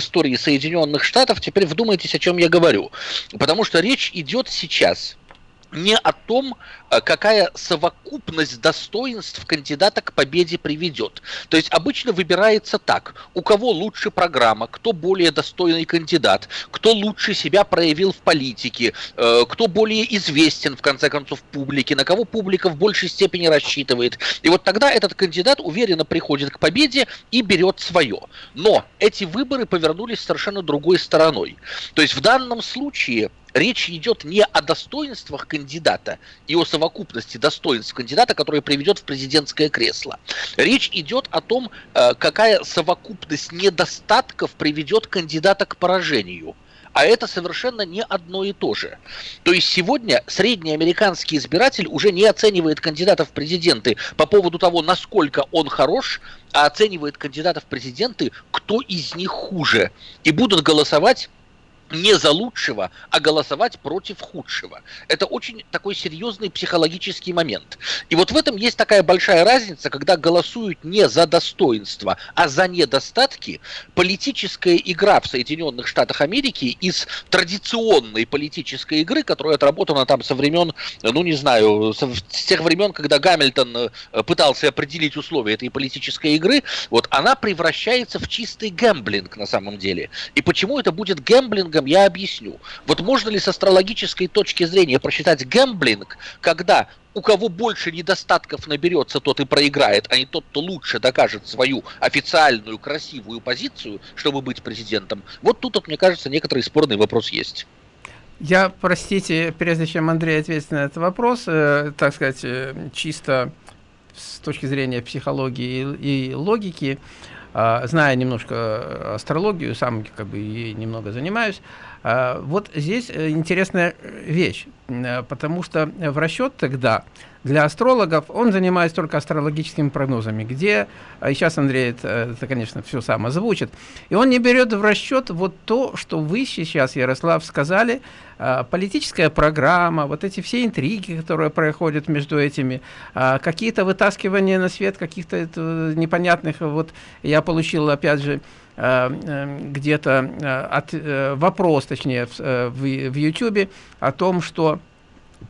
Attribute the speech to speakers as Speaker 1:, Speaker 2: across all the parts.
Speaker 1: истории Соединенных Штатов, теперь вдумайтесь, о чем я говорю. Потому что речь идет сейчас не о том, э, какая совокупность достоинств кандидата к победе приведет. То есть обычно выбирается так, у кого лучше программа, кто более достойный кандидат, кто лучше себя проявил в политике, э, кто более известен, в конце концов, публике, на кого публика в большей степени рассчитывает. И вот тогда этот кандидат уверенно приходит к победе и берет свое. Но эти выборы повернулись совершенно другой стороной. То есть в данном случае речь идет не о достоинствах кандидата и о совокупности достоинств кандидата, который приведет в президентское кресло. Речь идет о том, э, какая совокупность недостатков приведет кандидата к поражению. А это совершенно не одно и то же. То есть сегодня средний американский избиратель уже не оценивает кандидатов в президенты по поводу того, насколько он хорош, а оценивает кандидатов в президенты, кто из них хуже. И будут голосовать не за лучшего, а голосовать против худшего. Это очень такой серьезный психологический момент. И вот в этом есть такая большая разница, когда голосуют не за достоинство, а за недостатки. Политическая игра в Соединенных Штатах Америки из традиционной политической игры, которая отработана там со времен, ну не знаю, с тех времен, когда Гамильтон э, пытался определить условия этой политической игры, вот она превращается в чистый гэмблинг на самом деле. И почему это будет гэмблингом, гэмблингом я объясню. Вот можно ли с астрологической точки зрения просчитать гэмблинг, когда у кого больше недостатков наберется, тот и проиграет, а не тот, кто лучше докажет свою официальную красивую позицию, чтобы быть президентом. Вот тут, вот, мне кажется, некоторый спорный вопрос есть.
Speaker 2: Я, простите, прежде чем Андрей ответит на этот вопрос, э, так сказать, э, чисто с точки зрения психологии и, и логики, а, зная немножко астрологию, сам как бы ей немного занимаюсь, а, вот здесь э, интересная вещь, э, потому что в расчет тогда для астрологов он занимается только астрологическими прогнозами, где, а, сейчас Андрей это, это, конечно, все сам озвучит, и он не берет в расчет вот то, что вы сейчас, Ярослав, сказали, а, политическая программа, вот эти все интриги, которые проходят между этими, а, какие-то вытаскивания на свет каких-то непонятных, вот я получил, опять же, где-то от э, вопрос, точнее, в, э, в YouTube о том, что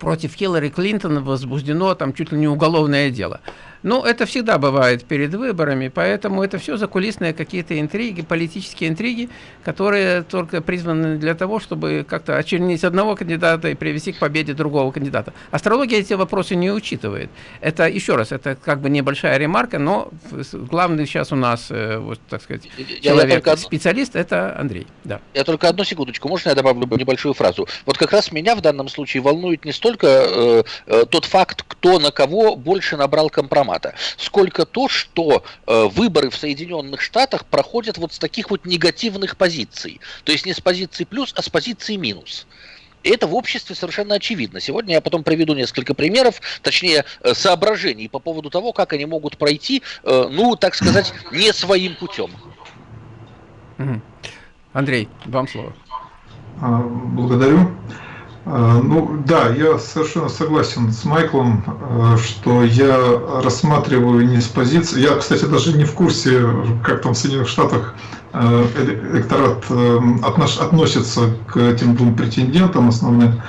Speaker 2: против Хиллари Клинтон возбуждено там чуть ли не уголовное дело. Ну, это всегда бывает перед выборами, поэтому это все закулисные какие-то интриги, политические интриги, которые только призваны для того, чтобы как-то очернить одного кандидата и привести к победе другого кандидата. Астрология эти вопросы не учитывает. Это, еще раз, это как бы небольшая ремарка, но главный сейчас у нас, э, вот, так сказать, человек, специалист, это Андрей. Да.
Speaker 1: Я только одну секундочку, можно я добавлю небольшую фразу? Вот как раз меня в данном случае волнует не столько э, э, тот факт, кто на кого больше набрал компромат, формата, сколько то, что э, выборы в Соединенных Штатах проходят вот с таких вот негативных позиций. То есть не с позиции плюс, а с позиции минус. И это в обществе совершенно очевидно. Сегодня я потом приведу несколько примеров, точнее э, соображений по поводу того, как они могут пройти, э, ну, так сказать, не своим путем.
Speaker 2: Андрей, вам слово.
Speaker 3: А, благодарю. А, ну да, я совершенно согласен с Майклом, а, что я рассматриваю не с позиции. Я, кстати, даже не в курсе, как там в Соединенных Штатах а, электорат относится к этим двум претендентам основным.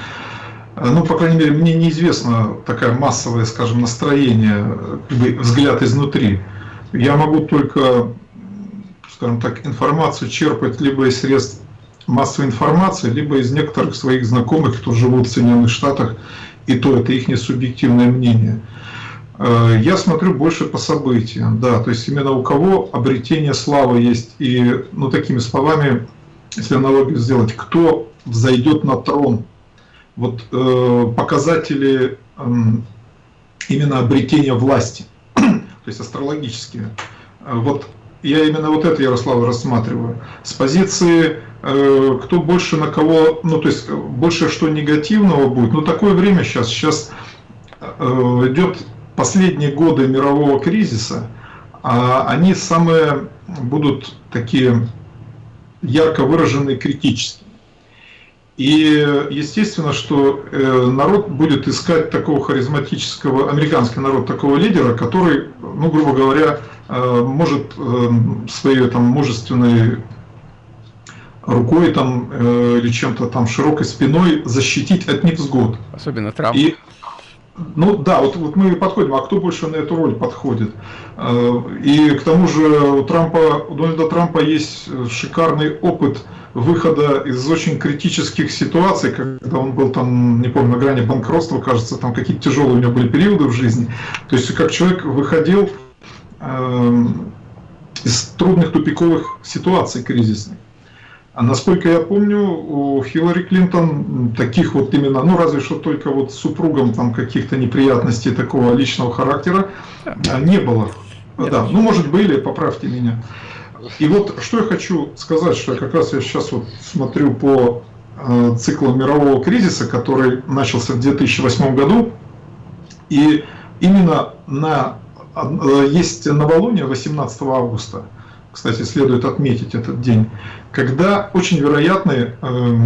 Speaker 3: Ну, по крайней мере, мне неизвестно такая массовое, скажем, настроение, как бы взгляд изнутри. Я могу только, скажем так, информацию черпать либо из средств массовой информации, либо из некоторых своих знакомых, кто живут в Соединенных Штатах, и то это их не субъективное мнение. Э, я смотрю больше по событиям, да, то есть именно у кого обретение славы есть, и, ну, такими словами, если аналогию сделать, кто взойдет на трон, вот э, показатели э, именно обретения власти, то есть астрологические. Э, вот я именно вот это, Ярослав, рассматриваю. С позиции Э, кто больше на кого, ну то есть больше что негативного будет. Но такое время сейчас, сейчас э, идет последние годы мирового кризиса, а они самые будут такие ярко выраженные критические. И естественно, что э, народ будет искать такого харизматического, американский народ такого лидера, который, ну, грубо говоря, может своей там мужественной рукой там э, или чем-то там широкой спиной защитить от невзгод.
Speaker 2: Особенно Трамп.
Speaker 3: И, ну да, вот, вот мы подходим, а кто больше на эту роль подходит? Э, и к тому же у Трампа, у Дональда Трампа есть шикарный опыт выхода из очень критических ситуаций, когда он был там, не помню, на грани банкротства, кажется, там какие-то тяжелые у него были периоды в жизни. То есть как человек выходил э, из трудных тупиковых ситуаций кризисных. А насколько я помню, у Хиллари Клинтон таких вот именно, ну разве что только вот с супругом там каких-то неприятностей такого личного характера а, не было. Да, ну может были, поправьте меня. И вот что я хочу сказать, что как раз я сейчас вот смотрю по э, циклу мирового кризиса, который начался в 2008 году, и именно на э, есть новолуние 18 августа, кстати, следует отметить этот день, когда очень вероятны э,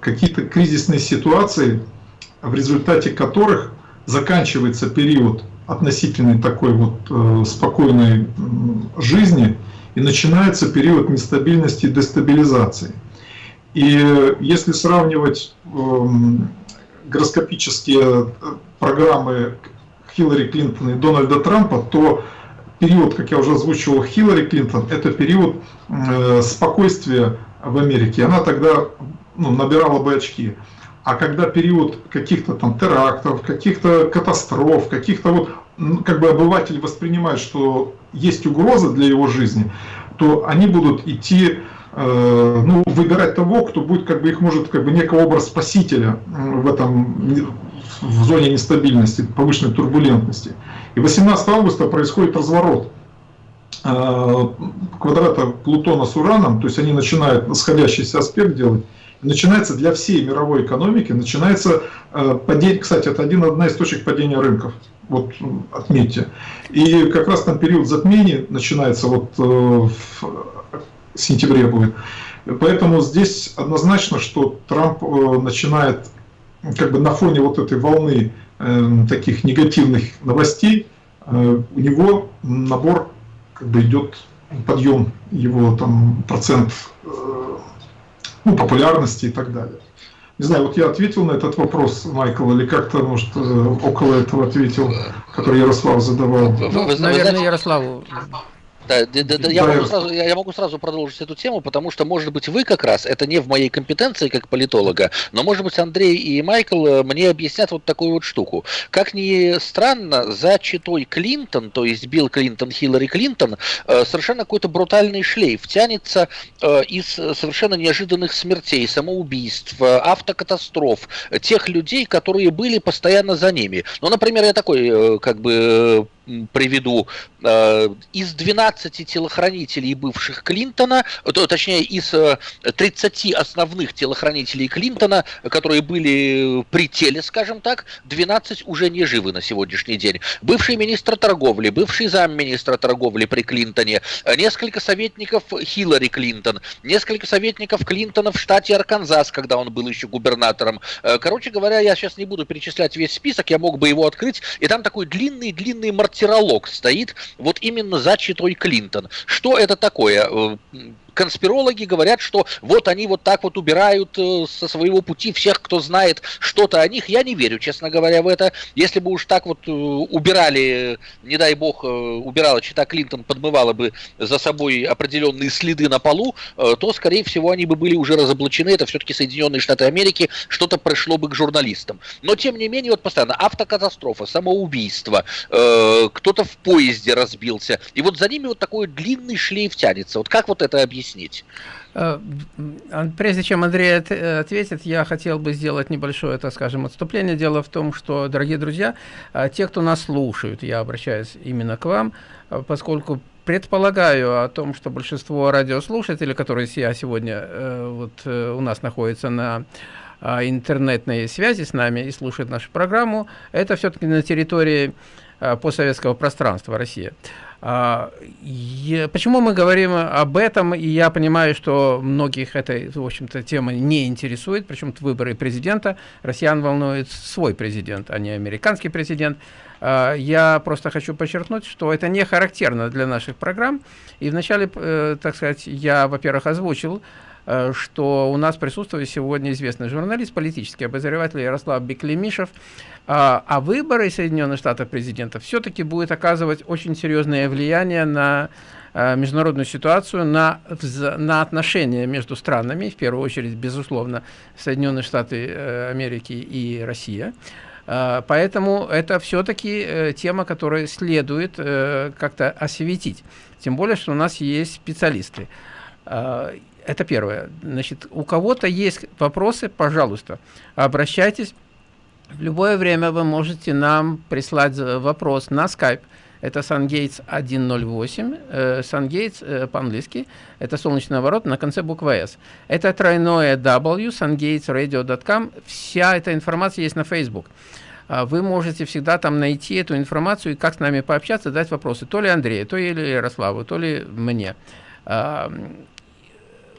Speaker 3: какие-то кризисные ситуации, в результате которых заканчивается период относительной такой вот э, спокойной жизни, и начинается период нестабильности и дестабилизации. И если сравнивать э, гороскопические программы Хиллари Клинтон и Дональда Трампа, то период, как я уже озвучивал, Хиллари Клинтон, это период э, спокойствия в Америке. Она тогда ну, набирала бы очки. А когда период каких-то там терактов, каких-то катастроф, каких-то вот, как бы обыватель воспринимает, что есть угроза для его жизни, то они будут идти, э, ну, выбирать того, кто будет, как бы их может, как бы некого образ спасителя в этом, в зоне нестабильности, повышенной турбулентности. И 18 августа происходит разворот э, квадрата Плутона с Ураном, то есть они начинают сходящийся аспект делать, начинается для всей мировой экономики, начинается э, падение, кстати, это один, одна из точек падения рынков, вот отметьте. И как раз там период затмений начинается, вот э, в сентябре будет. Поэтому здесь однозначно, что Трамп э, начинает как бы на фоне вот этой волны таких негативных новостей, у него набор как бы идет подъем его там процент ну, популярности и так далее. Не знаю, вот я ответил на этот вопрос, Майкл, или как-то, может, э, около этого ответил, который Ярослав задавал.
Speaker 2: Ну, наверное, Ярославу
Speaker 1: да, да, да, да, я, могу сразу, я, я могу сразу продолжить эту тему, потому что, может быть, вы как раз, это не в моей компетенции как политолога, но, может быть, Андрей и Майкл э, мне объяснят вот такую вот штуку. Как ни странно, за читой Клинтон, то есть Билл Клинтон, Хиллари Клинтон, э, совершенно какой-то брутальный шлейф тянется э, из совершенно неожиданных смертей, самоубийств, автокатастроф, тех людей, которые были постоянно за ними. Ну, например, я такой, как бы, приведу, э, из 12 телохранителей бывших Клинтона, то, точнее, из 30 э, основных телохранителей Клинтона, которые были при теле, скажем так, 12 уже не живы на сегодняшний день. Бывший министр торговли, бывший замминистра торговли при Клинтоне, несколько советников Хиллари Клинтон, несколько советников Клинтона в штате Арканзас, когда он был еще губернатором. Э, короче говоря, я сейчас не буду перечислять весь список, я мог бы его открыть, и там такой длинный-длинный март мартиролог стоит вот именно за читой Клинтон. Что это такое? Конспирологи говорят, что вот они вот так вот убирают э, со своего пути всех, кто знает что-то о них. Я не верю, честно говоря, в это. Если бы уж так вот э, убирали, не дай бог, э, убирала Чита Клинтон, подмывала бы за собой определенные следы на полу, то, скорее всего, они бы были уже разоблачены. Это все-таки Соединенные Штаты Америки, что-то пришло бы к журналистам. Но, тем не менее, вот постоянно автокатастрофа, самоубийство, кто-то в поезде разбился. И вот за ними вот такой длинный шлейф тянется. Вот как вот это объяснить? Объяснить?
Speaker 2: Э, прежде чем Андрей ответит, я хотел бы сделать небольшое, так скажем, отступление. Дело в том, что, дорогие друзья, э, те, кто нас слушают, я обращаюсь именно к вам, э, поскольку предполагаю о том, что большинство радиослушателей, которые сегодня вот у нас находятся на интернетной связи с нами и слушают нашу программу, это все-таки на территории постсоветского пространства России. А, почему мы говорим об этом, и я понимаю, что многих эта, в общем-то, тема не интересует, причем выборы президента, россиян волнует свой президент, а не американский президент. А, я просто хочу подчеркнуть, что это не характерно для наших программ, и вначале, э, так сказать, я, во-первых, озвучил, что у нас присутствует сегодня известный журналист, политический обозреватель Ярослав Беклемишев, а, а выборы Соединенных Штатов президента все-таки будет оказывать очень серьезное влияние на а, международную ситуацию, на, на отношения между странами, в первую очередь, безусловно, Соединенные Штаты э, Америки и Россия. Поэтому это все-таки э, тема, которую следует э, как-то осветить. Тем более, что у нас есть специалисты. Это первое. Значит, у кого-то есть вопросы, пожалуйста, обращайтесь. В любое время вы можете нам прислать вопрос на Skype. Это SunGates 108. Э, SunGates э, по-английски. Это солнечный ворот на конце буквы S. Это тройное W, sungatesradio.com. Вся эта информация есть на Facebook. А вы можете всегда там найти эту информацию и как с нами пообщаться, задать вопросы. То ли Андрею, то ли Ярославу, то ли мне.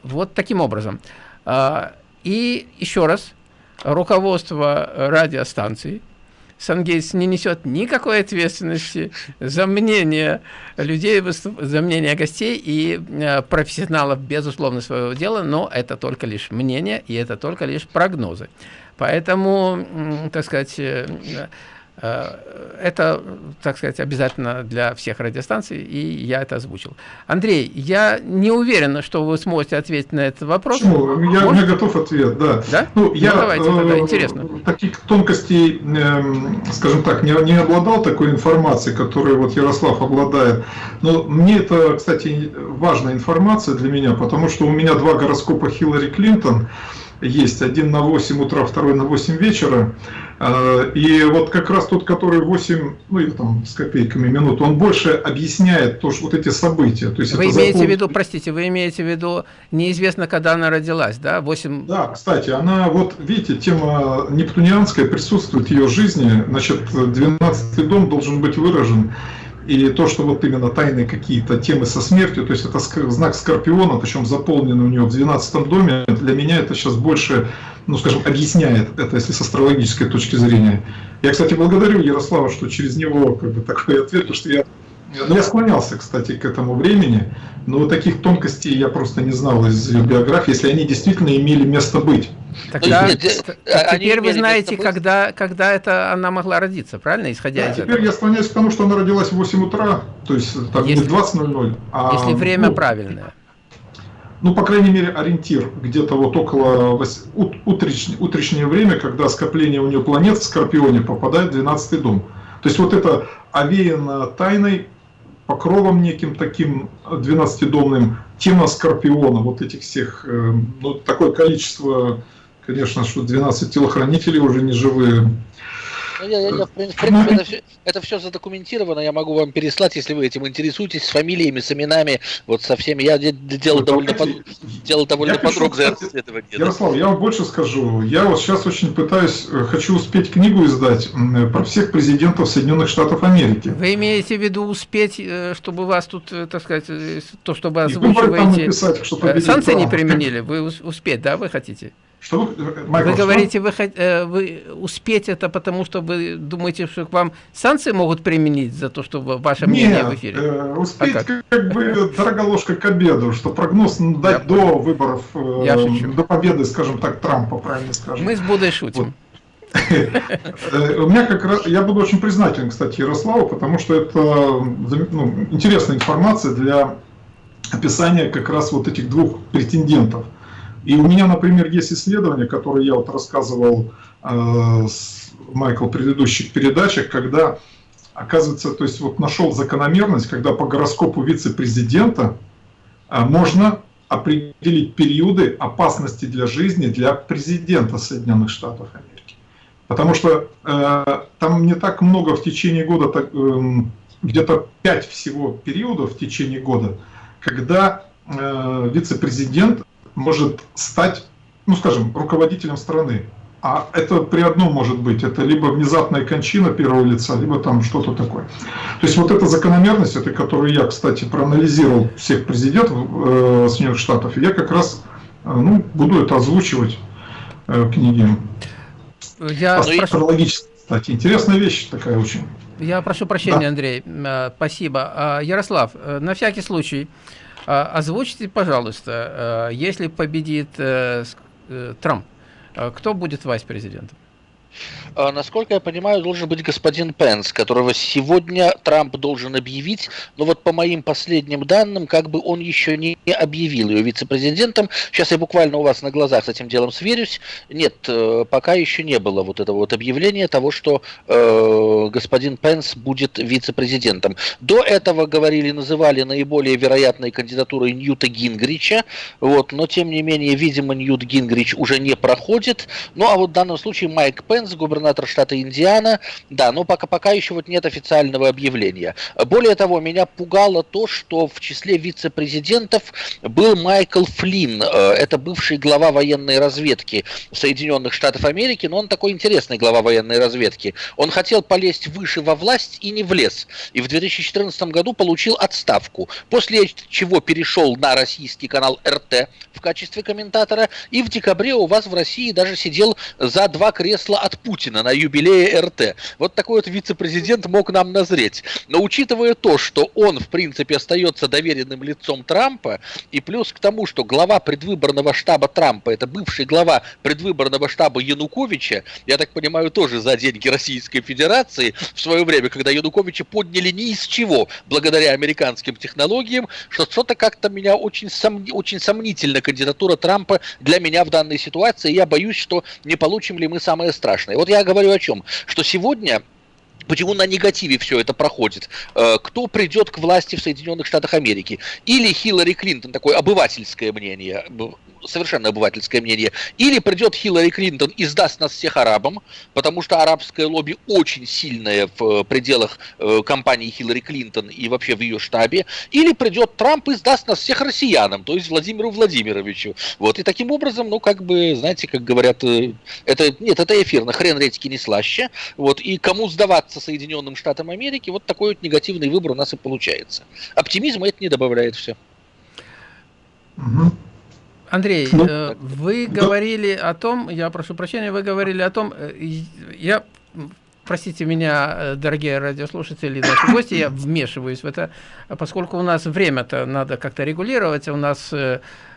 Speaker 2: Вот таким образом. А, и еще раз, руководство радиостанции Сангейтс не несет никакой ответственности за мнение людей, за мнение гостей и э, профессионалов, безусловно, своего дела, но это только лишь мнение и это только лишь прогнозы. Поэтому, так сказать, э, Э, это, так сказать, обязательно для всех радиостанций, и я это озвучил. Андрей, я не уверен, что вы сможете ответить на этот вопрос.
Speaker 3: Почему? Я, меня готов ответ, да.
Speaker 2: Да? Ну, я, ну, давайте тогда, э, интересно.
Speaker 3: Таких тонкостей, э, скажем так, не, не обладал такой информацией, которой вот Ярослав обладает. Но мне это, кстати, важная информация для меня, потому что у меня два гороскопа Хиллари Клинтон, есть. Один на 8 утра, второй на 8 вечера. А, и вот как раз тот, который 8, ну или там с копейками минут, он больше объясняет то, что вот эти события. То есть
Speaker 2: вы имеете закон... в виду, простите, вы имеете в виду, неизвестно, когда она родилась, да? 8...
Speaker 3: Да, кстати, она, вот видите, тема нептунианская присутствует в ее жизни. Значит, 12 дом должен быть выражен и то, что вот именно тайные какие-то темы со смертью, то есть это знак Скорпиона, причем заполнен у него в 12 доме, для меня это сейчас больше, ну скажем, объясняет это, если с астрологической точки зрения. Я, кстати, благодарю Ярослава, что через него как бы такой ответ, потому что я я склонялся, кстати, к этому времени, но таких тонкостей я просто не знал из биографии, если они действительно имели место быть.
Speaker 2: Тогда, нет, теперь вы знаете, когда, когда это она могла родиться, правильно, исходя да, из
Speaker 3: теперь этого? я склоняюсь к тому, что она родилась в 8 утра, то есть там если, не 20.00,
Speaker 2: а... Если время ну, правильное.
Speaker 3: Ну, по крайней мере, ориентир где-то вот около утречнее, утречнее время, когда скопление у нее планет в Скорпионе попадает в 12 дом. То есть вот это овеяно тайной, покровом неким таким 12-домным, тема Скорпиона, вот этих всех, э, ну, такое количество Конечно, что 12 телохранителей уже не живые.
Speaker 1: Ну, я, я, я, в принципе, ну, это, все, это все задокументировано, я могу вам переслать, если вы этим интересуетесь, с фамилиями, с именами, вот со всеми. Я делал довольно, под, делал довольно подробное
Speaker 3: расследование. Ярослав, я вам больше скажу. Я вот сейчас очень пытаюсь, э, хочу успеть книгу издать про всех президентов Соединенных Штатов Америки.
Speaker 2: Вы имеете в виду успеть, э, чтобы вас тут, э, так сказать, то, чтобы озвучиваете... Написать, чтобы Санкции не применили, вы успеть, да, вы хотите? Что вы, Майкл, вы говорите, Вы, э, вы успеть это, потому что вы думаете, что к вам санкции могут применить за то, что ваше Нет, мнение в эфире?
Speaker 3: Э, успеть а как? как бы дорога ложка к обеду, что прогноз дать Я до выборов, э, Я до победы, скажем так, Трампа, правильно скажем.
Speaker 2: Мы с Будой шутим.
Speaker 3: Э, у меня как раз, я буду очень признателен, кстати, Ярославу, потому что это ну, интересная информация для описания как раз вот этих двух претендентов – и у меня, например, есть исследование, которое я вот рассказывал э, с Майкл в предыдущих передачах, когда, оказывается, то есть вот нашел закономерность, когда по гороскопу вице-президента э, можно определить периоды опасности для жизни для президента Соединенных Штатов Америки. Потому что э, там не так много в течение года, э, где-то 5 всего периодов в течение года, когда э, вице-президент может стать, ну скажем, руководителем страны. А это при одном может быть, это либо внезапная кончина первого лица, либо там что-то такое. То есть вот эта закономерность, это которую я, кстати, проанализировал всех президентов э, Соединенных Штатов, я как раз э, ну, буду это озвучивать э, в книге. Я Астрологически, кстати, интересная вещь такая очень.
Speaker 2: Я прошу прощения, да. Андрей, э, спасибо. А, Ярослав, э, на всякий случай, озвучьте, пожалуйста, если победит Трамп, кто будет вайс-президентом?
Speaker 1: А, насколько я понимаю, должен быть господин Пенс, которого сегодня Трамп должен объявить, но вот по моим последним данным, как бы он еще не объявил ее вице-президентом. Сейчас я буквально у вас на глазах с этим делом сверюсь. Нет, э, пока еще не было вот этого вот объявления того, что э, господин Пенс будет вице-президентом. До этого говорили, называли наиболее вероятной кандидатурой Ньюта Гингрича, вот, но тем не менее, видимо, Ньют Гингрич уже не проходит. Ну а вот в данном случае Майк Пенс Пенс, губернатор штата Индиана. Да, но пока, пока еще вот нет официального объявления. Более того, меня пугало то, что в числе вице-президентов был Майкл Флинн. Э, это бывший глава военной разведки Соединенных Штатов Америки, но он такой интересный глава военной разведки. Он хотел полезть выше во власть и не влез. И в 2014 году получил отставку. После чего перешел на российский канал РТ в качестве комментатора. И в декабре у вас в России даже сидел за два кресла от Путина на юбилее РТ. Вот такой вот вице-президент мог нам назреть. Но учитывая то, что он, в принципе, остается доверенным лицом Трампа, и плюс к тому, что глава предвыборного штаба Трампа, это бывший глава предвыборного штаба Януковича, я так понимаю, тоже за деньги Российской Федерации в свое время, когда Януковича подняли ни из чего, благодаря американским технологиям, что что-то как-то меня очень, сом... очень сомнительно кандидатура Трампа для меня в данной ситуации. Я боюсь, что не получим ли мы самое страшное страшное. Вот я говорю о чем? Что сегодня Почему на негативе все это проходит? Э, кто придет к власти в Соединенных Штатах Америки? Или Хиллари Клинтон, такое обывательское мнение, совершенно обывательское мнение, или придет Хиллари Клинтон и сдаст нас всех арабам, потому что арабское лобби очень сильное в пределах э, компании Хиллари Клинтон и вообще в ее штабе, или придет Трамп и сдаст нас всех россиянам, то есть Владимиру Владимировичу. Вот, и таким образом, ну, как бы, знаете, как говорят, э, это, нет, это эфирно, хрен редьки не слаще, вот, и кому сдаваться Соединенным Штатам Америки, вот такой вот негативный выбор у нас и получается. Оптимизма это не добавляет все.
Speaker 2: Угу. Андрей, ну, э, вы говорили о том, я прошу прощения, вы говорили о том, э, я, простите меня, э, дорогие радиослушатели, наши гости, я вмешиваюсь в это, поскольку у нас время-то надо как-то регулировать, у нас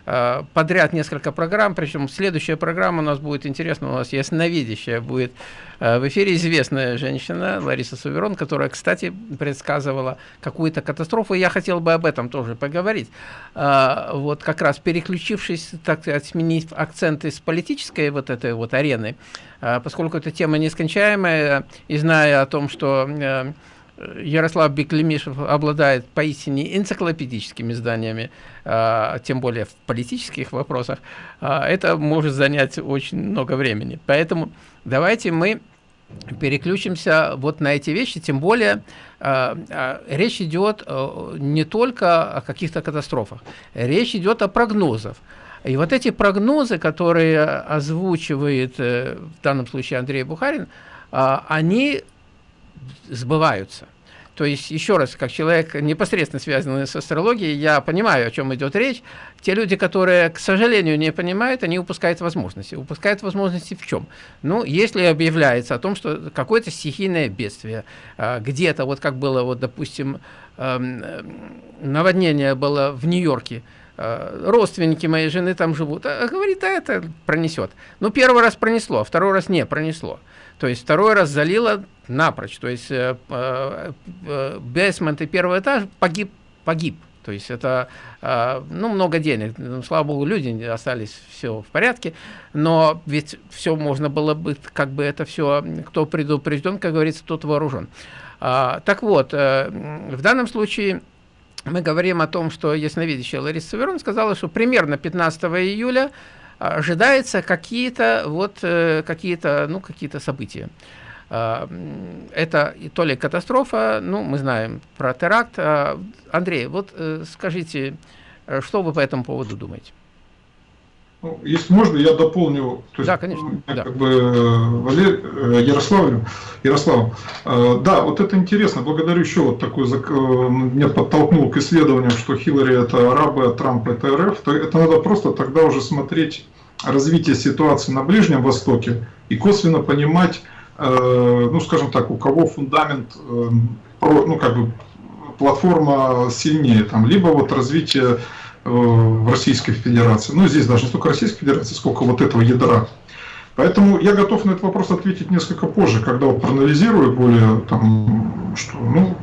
Speaker 2: подряд несколько программ, причем следующая программа у нас будет интересна, у нас ясновидящая будет э, в эфире известная женщина Лариса Суверон, которая, кстати, предсказывала какую-то катастрофу, я хотел бы об этом тоже поговорить. Э, вот как раз переключившись, так сказать, сменив акценты с политической вот этой вот арены, поскольку эта тема нескончаемая, и зная о том, что Ярослав Беклемишев обладает поистине энциклопедическими знаниями, а, тем более в политических вопросах, а, это может занять очень много времени. Поэтому давайте мы переключимся вот на эти вещи, тем более а, речь идет не только о каких-то катастрофах, речь идет о прогнозах. И вот эти прогнозы, которые озвучивает э, в данном случае Андрей Бухарин, они сбываются. То есть, еще раз, как человек непосредственно связанный с астрологией, я понимаю, о чем идет речь. Те люди, которые, к сожалению, не понимают, они упускают возможности. Упускают возможности в чем? Ну, если объявляется о том, что какое-то стихийное бедствие, а, где-то, вот как было, вот, допустим, наводнение было в Нью-Йорке, родственники моей жены там живут, а, говорит, а это пронесет. Ну, первый раз пронесло, второй раз не пронесло. То есть второй раз залило напрочь. То есть э, э, э, бейсмент и первый этаж погиб, погиб. То есть это, э, ну, много денег. Ну, слава богу, люди остались, все в порядке. Но ведь все можно было бы, как бы это все, кто предупрежден, как говорится, тот вооружен. А, так вот, э, в данном случае мы говорим о том, что ясновидящая Лариса Саверон сказала, что примерно 15 июля ожидается какие-то вот э, какие-то ну какие-то события. А, это то ли катастрофа, ну мы знаем про теракт. А, Андрей, вот э, скажите, что вы по этому поводу думаете?
Speaker 3: Ну, если можно, я дополню.
Speaker 2: То есть, да, конечно.
Speaker 3: Я
Speaker 2: да.
Speaker 3: Как бы Валер, э, Ярославлю, Ярославу. Э, да, вот это интересно. Благодарю еще вот такой, э, меня подтолкнул к исследованию, что Хиллари это арабы, а Трамп это РФ. То это надо просто тогда уже смотреть развитие ситуации на Ближнем Востоке и косвенно понимать, ну, скажем так, у кого фундамент, ну, как бы платформа сильнее, там, либо вот развитие Э, в Российской Федерации. Ну, здесь даже не столько Российской Федерации, сколько вот этого ядра. Поэтому я готов на этот вопрос ответить несколько позже, когда вот проанализирую более там, что, ну...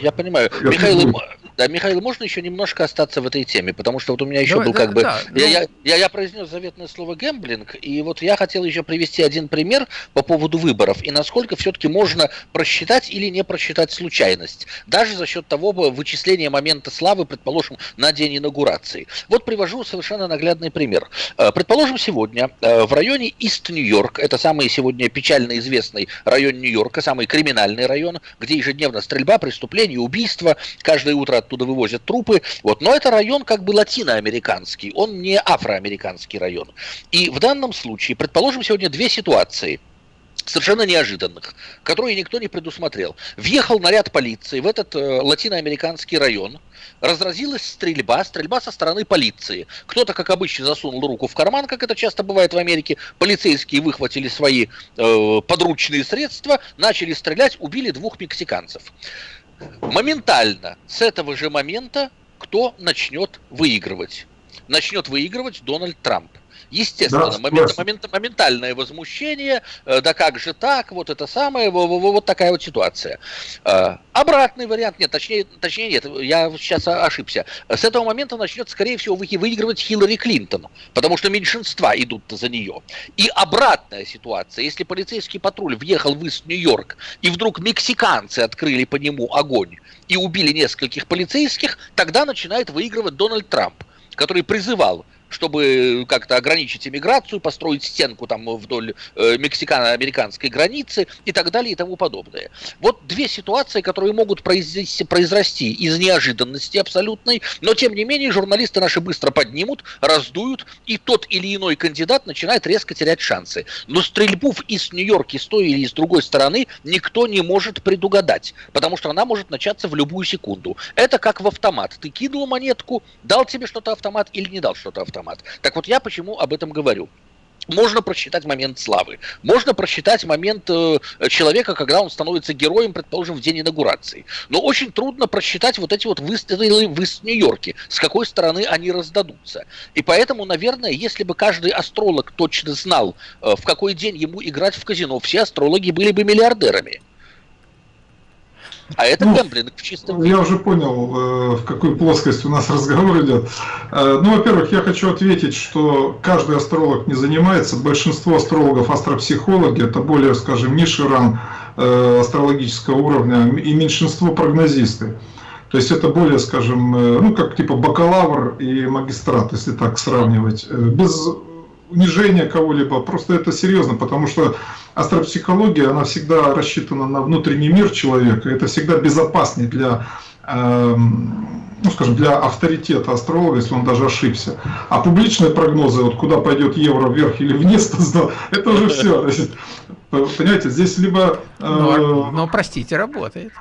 Speaker 1: Я понимаю. Михаил, да, Михаил, можно еще немножко остаться в этой теме, потому что вот у меня еще Давай, был как да, бы... Да, я, я, я, я произнес заветное слово гэмблинг, и вот я хотел еще привести один пример по поводу выборов, и насколько все-таки можно просчитать или не просчитать случайность, даже за счет того вычисления момента славы, предположим, на день инаугурации. Вот привожу совершенно наглядный пример. Э, предположим, сегодня э, в районе Ист-Нью-Йорк, это самый сегодня печально известный район Нью-Йорка, самый криминальный район, где ежедневно стрельба, преступления, убийства, каждое утро оттуда вывозят трупы. Вот. Но это район как бы латиноамериканский, он не афроамериканский район. И в данном случае, предположим, сегодня две ситуации – совершенно неожиданных, которые никто не предусмотрел. Въехал наряд полиции в этот э, латиноамериканский район, разразилась стрельба, стрельба со стороны полиции. Кто-то, как обычно, засунул руку в карман, как это часто бывает в Америке, полицейские выхватили свои э, подручные средства, начали стрелять, убили двух мексиканцев моментально с этого же момента кто начнет выигрывать? Начнет выигрывать Дональд Трамп. Естественно, да, момент, момент, моментальное возмущение, э, да как же так, вот это самое, вот такая вот ситуация. Э, обратный вариант, нет, точнее, точнее нет, я сейчас ошибся. С этого момента начнет, скорее всего, выигрывать Хиллари Клинтон, потому что меньшинства идут за нее. И обратная ситуация, если полицейский патруль въехал в Ист-Нью-Йорк, и вдруг мексиканцы открыли по нему огонь и убили нескольких полицейских, тогда начинает выигрывать Дональд Трамп который призывал чтобы как-то ограничить иммиграцию, построить стенку там вдоль э, мексикано-американской границы и так далее и тому подобное. Вот две ситуации, которые могут произрасти, произрасти из неожиданности абсолютной, но тем не менее журналисты наши быстро поднимут, раздуют, и тот или иной кандидат начинает резко терять шансы. Но стрельбу из Нью-Йорка с той или с другой стороны никто не может предугадать, потому что она может начаться в любую секунду. Это как в автомат. Ты кинул монетку, дал тебе что-то автомат или не дал что-то автомат автомат. Так вот я почему об этом говорю. Можно просчитать момент славы. Можно просчитать момент э, человека, когда он становится героем, предположим, в день инаугурации. Но очень трудно просчитать вот эти вот выстрелы в Нью-Йорке, с какой стороны они раздадутся. И поэтому, наверное, если бы каждый астролог точно знал, э, в какой день ему играть в казино, все астрологи были бы миллиардерами. А это ну, гэмблинг в чистом
Speaker 3: виде. Я уже понял, э, в какой плоскости у нас разговор идет. Э, ну, во-первых, я хочу ответить, что каждый астролог не занимается. Большинство астрологов астропсихологи, это более, скажем, низший ранг э, астрологического уровня, и меньшинство прогнозисты. То есть это более, скажем, ну как типа бакалавр и магистрат, если так сравнивать. Без унижения кого-либо, просто это серьезно, потому что астропсихология, она всегда рассчитана на внутренний мир человека, это всегда безопаснее для, э, ну скажем, для авторитета астролога, если он даже ошибся. А публичные прогнозы, вот куда пойдет евро вверх или вниз, это уже все. Понимаете, здесь либо...
Speaker 2: Э, но, но, простите, работает.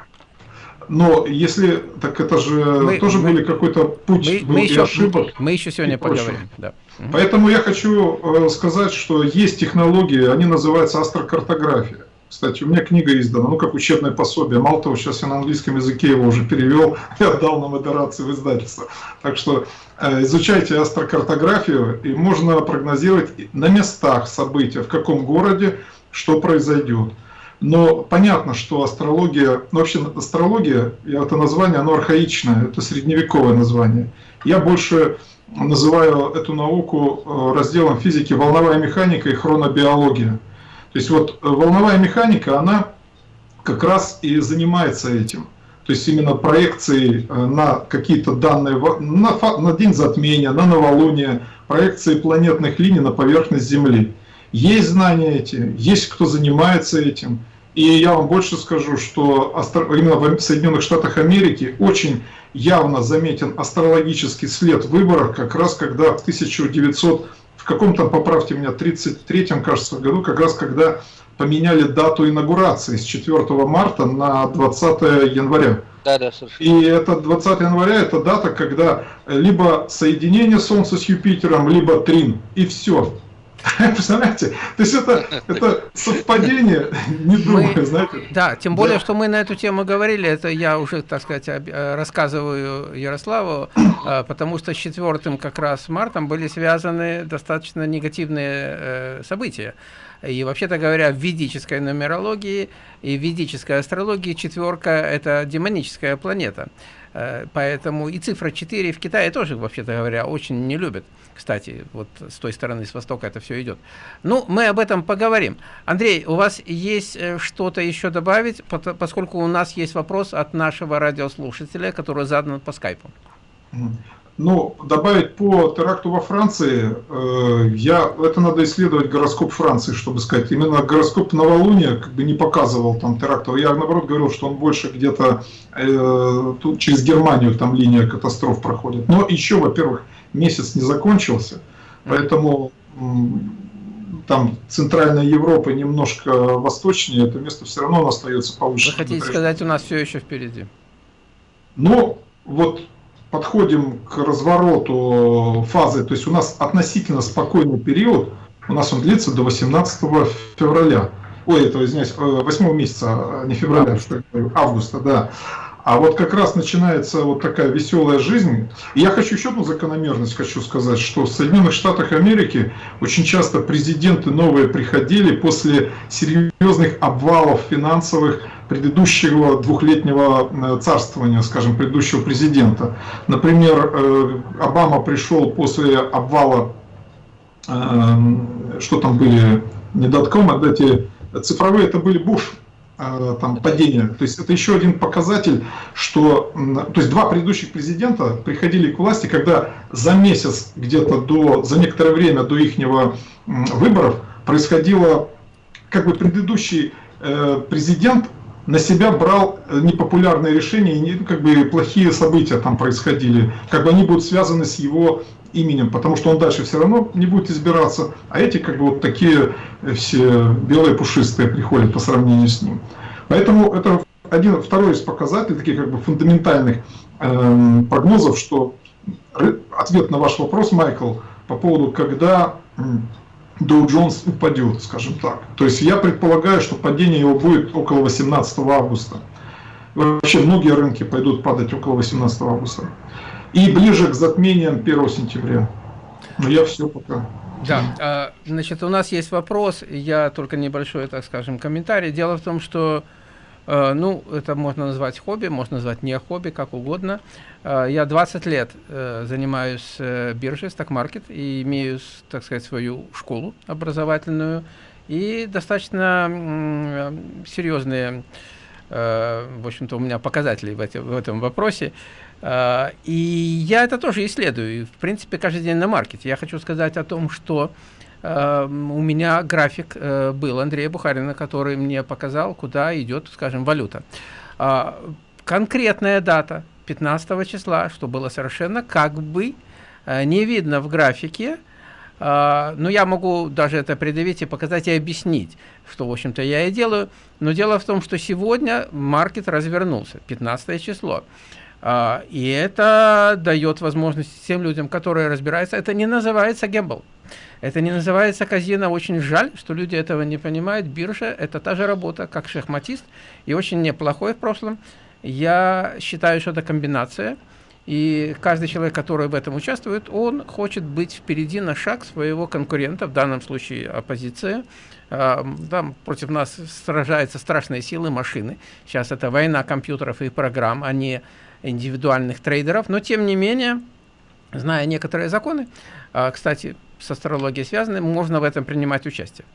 Speaker 3: Но если, так это же мы, тоже мы, были какой-то путь
Speaker 2: мы, мы еще, ошибок. Мы еще сегодня поговорим. Да.
Speaker 3: Поэтому я хочу э, сказать, что есть технологии, они называются астрокартография. Кстати, у меня книга издана, ну как учебное пособие. Мало того, сейчас я на английском языке его уже перевел и отдал на модерацию в издательство. Так что э, изучайте астрокартографию, и можно прогнозировать на местах события, в каком городе что произойдет. Но понятно, что астрология, ну вообще астрология, это название, оно архаичное, это средневековое название. Я больше называю эту науку э, разделом физики волновая механика и хронобиология. То есть вот э, волновая механика, она как раз и занимается этим. То есть именно проекцией э, на какие-то данные, на, на день затмения, на новолуние, проекции планетных линий на поверхность Земли. Есть знания эти, есть кто занимается этим. И я вам больше скажу, что именно в Соединенных Штатах Америки очень явно заметен астрологический след в выборах, как раз когда в 1900, в каком-то, поправьте меня, 33-м, кажется, году, как раз когда поменяли дату инаугурации с 4 марта на 20 января. Да, да, совершенно. И это 20 января, это дата, когда либо соединение Солнца с Юпитером, либо трин, и все. Представляете? То есть это, это совпадение, не думаю, мы,
Speaker 2: знаете. Да, тем более, да. что мы на эту тему говорили, это я уже, так сказать, э, рассказываю Ярославу, э, потому что с 4 как раз мартом были связаны достаточно негативные э, события. И вообще-то говоря, в ведической нумерологии и в ведической астрологии четверка – это демоническая планета. Э, поэтому и цифра 4 в Китае тоже, вообще-то говоря, очень не любят. Кстати, вот с той стороны, с востока это все идет. Ну, мы об этом поговорим. Андрей, у вас есть э, что-то еще добавить, поскольку у нас есть вопрос от нашего радиослушателя, который задан по скайпу.
Speaker 3: Ну, добавить по теракту во Франции, э, я, это надо исследовать гороскоп Франции, чтобы сказать. Именно гороскоп новолуния как бы не показывал там терактов. Я наоборот говорил, что он больше где-то э, тут через Германию там линия катастроф проходит. Но еще, во-первых, месяц не закончился, поэтому там центральная Европа немножко восточнее, это место все равно остается повыше.
Speaker 2: Вы хотите сказать, у нас все еще впереди?
Speaker 3: Ну, вот подходим к развороту фазы, то есть у нас относительно спокойный период, у нас он длится до 18 февраля. Ой, это, извиняюсь, 8 э, месяца, а не февраля, что я говорю, августа, да. А вот как раз начинается вот такая веселая жизнь. И я хочу еще одну закономерность хочу сказать, что в Соединенных Штатах Америки очень часто президенты новые приходили после серьезных обвалов финансовых предыдущего двухлетнего э, царствования, скажем, предыдущего президента. Например, э, Обама пришел после обвала, э, что там были, не дотком, а эти цифровые, это были Буш, там падение. То есть это еще один показатель, что то есть два предыдущих президента приходили к власти, когда за месяц где-то до, за некоторое время до их выборов происходило, как бы предыдущий президент на себя брал э, непопулярные решения, и как бы плохие события там происходили, как бы они будут связаны с его именем, потому что он дальше все равно не будет избираться, а эти как бы вот такие э, все белые пушистые приходят по сравнению с ним. Поэтому это один, второй из показателей, таких как бы фундаментальных э, прогнозов, что ответ на ваш вопрос, Майкл, по поводу, когда Dow Jones упадет, скажем так. То есть я предполагаю, что падение его будет около 18 августа. Вообще многие рынки пойдут падать около 18 августа. И ближе к затмениям 1 сентября. Но я все пока.
Speaker 2: Да, а, значит, у нас есть вопрос, я только небольшой, так скажем, комментарий. Дело в том, что ну, это можно назвать хобби, можно назвать не хобби, как угодно. Э, я 20 лет э, занимаюсь биржей, сток-маркет, и имею, так сказать, свою школу образовательную, и достаточно серьезные, в общем-то, у меня показатели в этом вопросе. И я это тоже исследую, в принципе, каждый день на маркете. Я хочу сказать о том, что Эм, у меня график э, был Андрея Бухарина, который мне показал, куда идет, скажем, валюта. А, конкретная дата 15 числа, что было совершенно как бы э, не видно в графике, Uh, но я могу даже это предъявить и показать и объяснить, что, в общем-то, я и делаю. Но дело в том, что сегодня маркет развернулся, 15 число. Uh, и это дает возможность тем людям, которые разбираются, это не называется гембл. Это не называется казино. Очень жаль, что люди этого не понимают. Биржа – это та же работа, как шахматист, и очень неплохой в прошлом. Я считаю, что это комбинация. И каждый человек, который в этом участвует, он хочет быть впереди на шаг своего конкурента, в данном случае оппозиция. А, там против нас сражаются страшные силы машины. Сейчас это война компьютеров и программ, а не индивидуальных трейдеров. Но тем не менее, зная некоторые законы, а, кстати, с астрологией связаны, можно в этом принимать участие.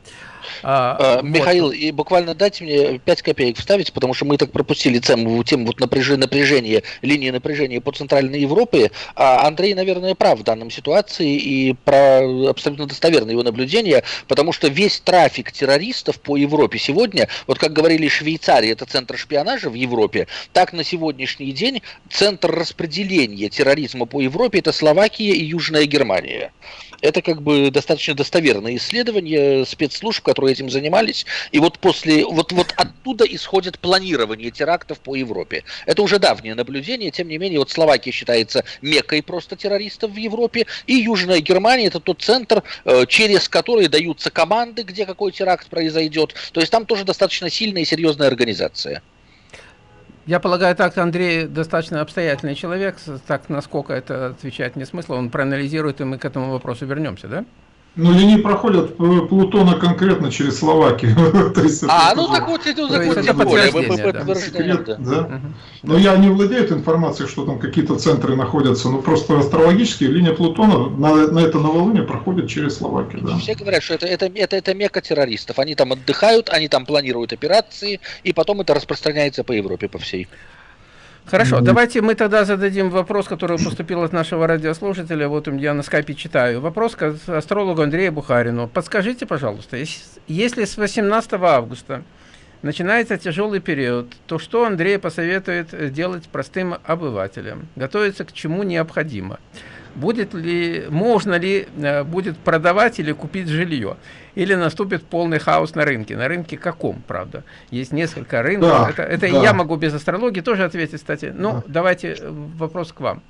Speaker 1: А, а, Михаил, вот. и буквально дайте мне 5 копеек вставить, потому что мы так пропустили тему, тему вот напряжения, напряжения, линии напряжения по Центральной Европе. А Андрей, наверное, прав в данном ситуации и про абсолютно достоверное его наблюдение, потому что весь трафик террористов по Европе сегодня, вот как говорили Швейцария, это центр шпионажа в Европе, так на сегодняшний день центр распределения терроризма по Европе это Словакия и Южная Германия. Это как бы достаточно достоверное исследование спецслужб, которые этим занимались. И вот после, вот, вот оттуда исходит планирование терактов по Европе. Это уже давнее наблюдение, тем не менее, вот Словакия считается мекой просто террористов в Европе, и Южная Германия это тот центр, э, через который даются команды, где какой теракт произойдет. То есть там тоже достаточно сильная и серьезная организация.
Speaker 2: Я полагаю, так Андрей достаточно обстоятельный человек, так насколько это отвечает не смысл, он проанализирует, и мы к этому вопросу вернемся, да?
Speaker 3: Ну, линии проходят Плутона конкретно через Словакию.
Speaker 1: а, ну так вот, это,
Speaker 3: подтверждаем. Да. да? Но я не владею этой информацией, что там какие-то центры находятся, но просто астрологически линия Плутона на, на это новолуние проходит через Словакию. Да.
Speaker 1: Все говорят, что это, это, это, это мека террористов. Они там отдыхают, они там планируют операции, и потом это распространяется по Европе, по всей.
Speaker 2: Хорошо, давайте мы тогда зададим вопрос, который поступил от нашего радиослушателя. Вот я на скайпе читаю. Вопрос к астрологу Андрею Бухарину. Подскажите, пожалуйста, если с 18 августа начинается тяжелый период, то что Андрей посоветует делать простым обывателям? Готовиться к чему необходимо? Будет ли, можно ли э, будет продавать или купить жилье, или наступит полный хаос на рынке. На рынке каком, правда? Есть несколько рынков. Да, это это да. я могу без астрологии тоже ответить, кстати. Ну, да. давайте э, вопрос к вам.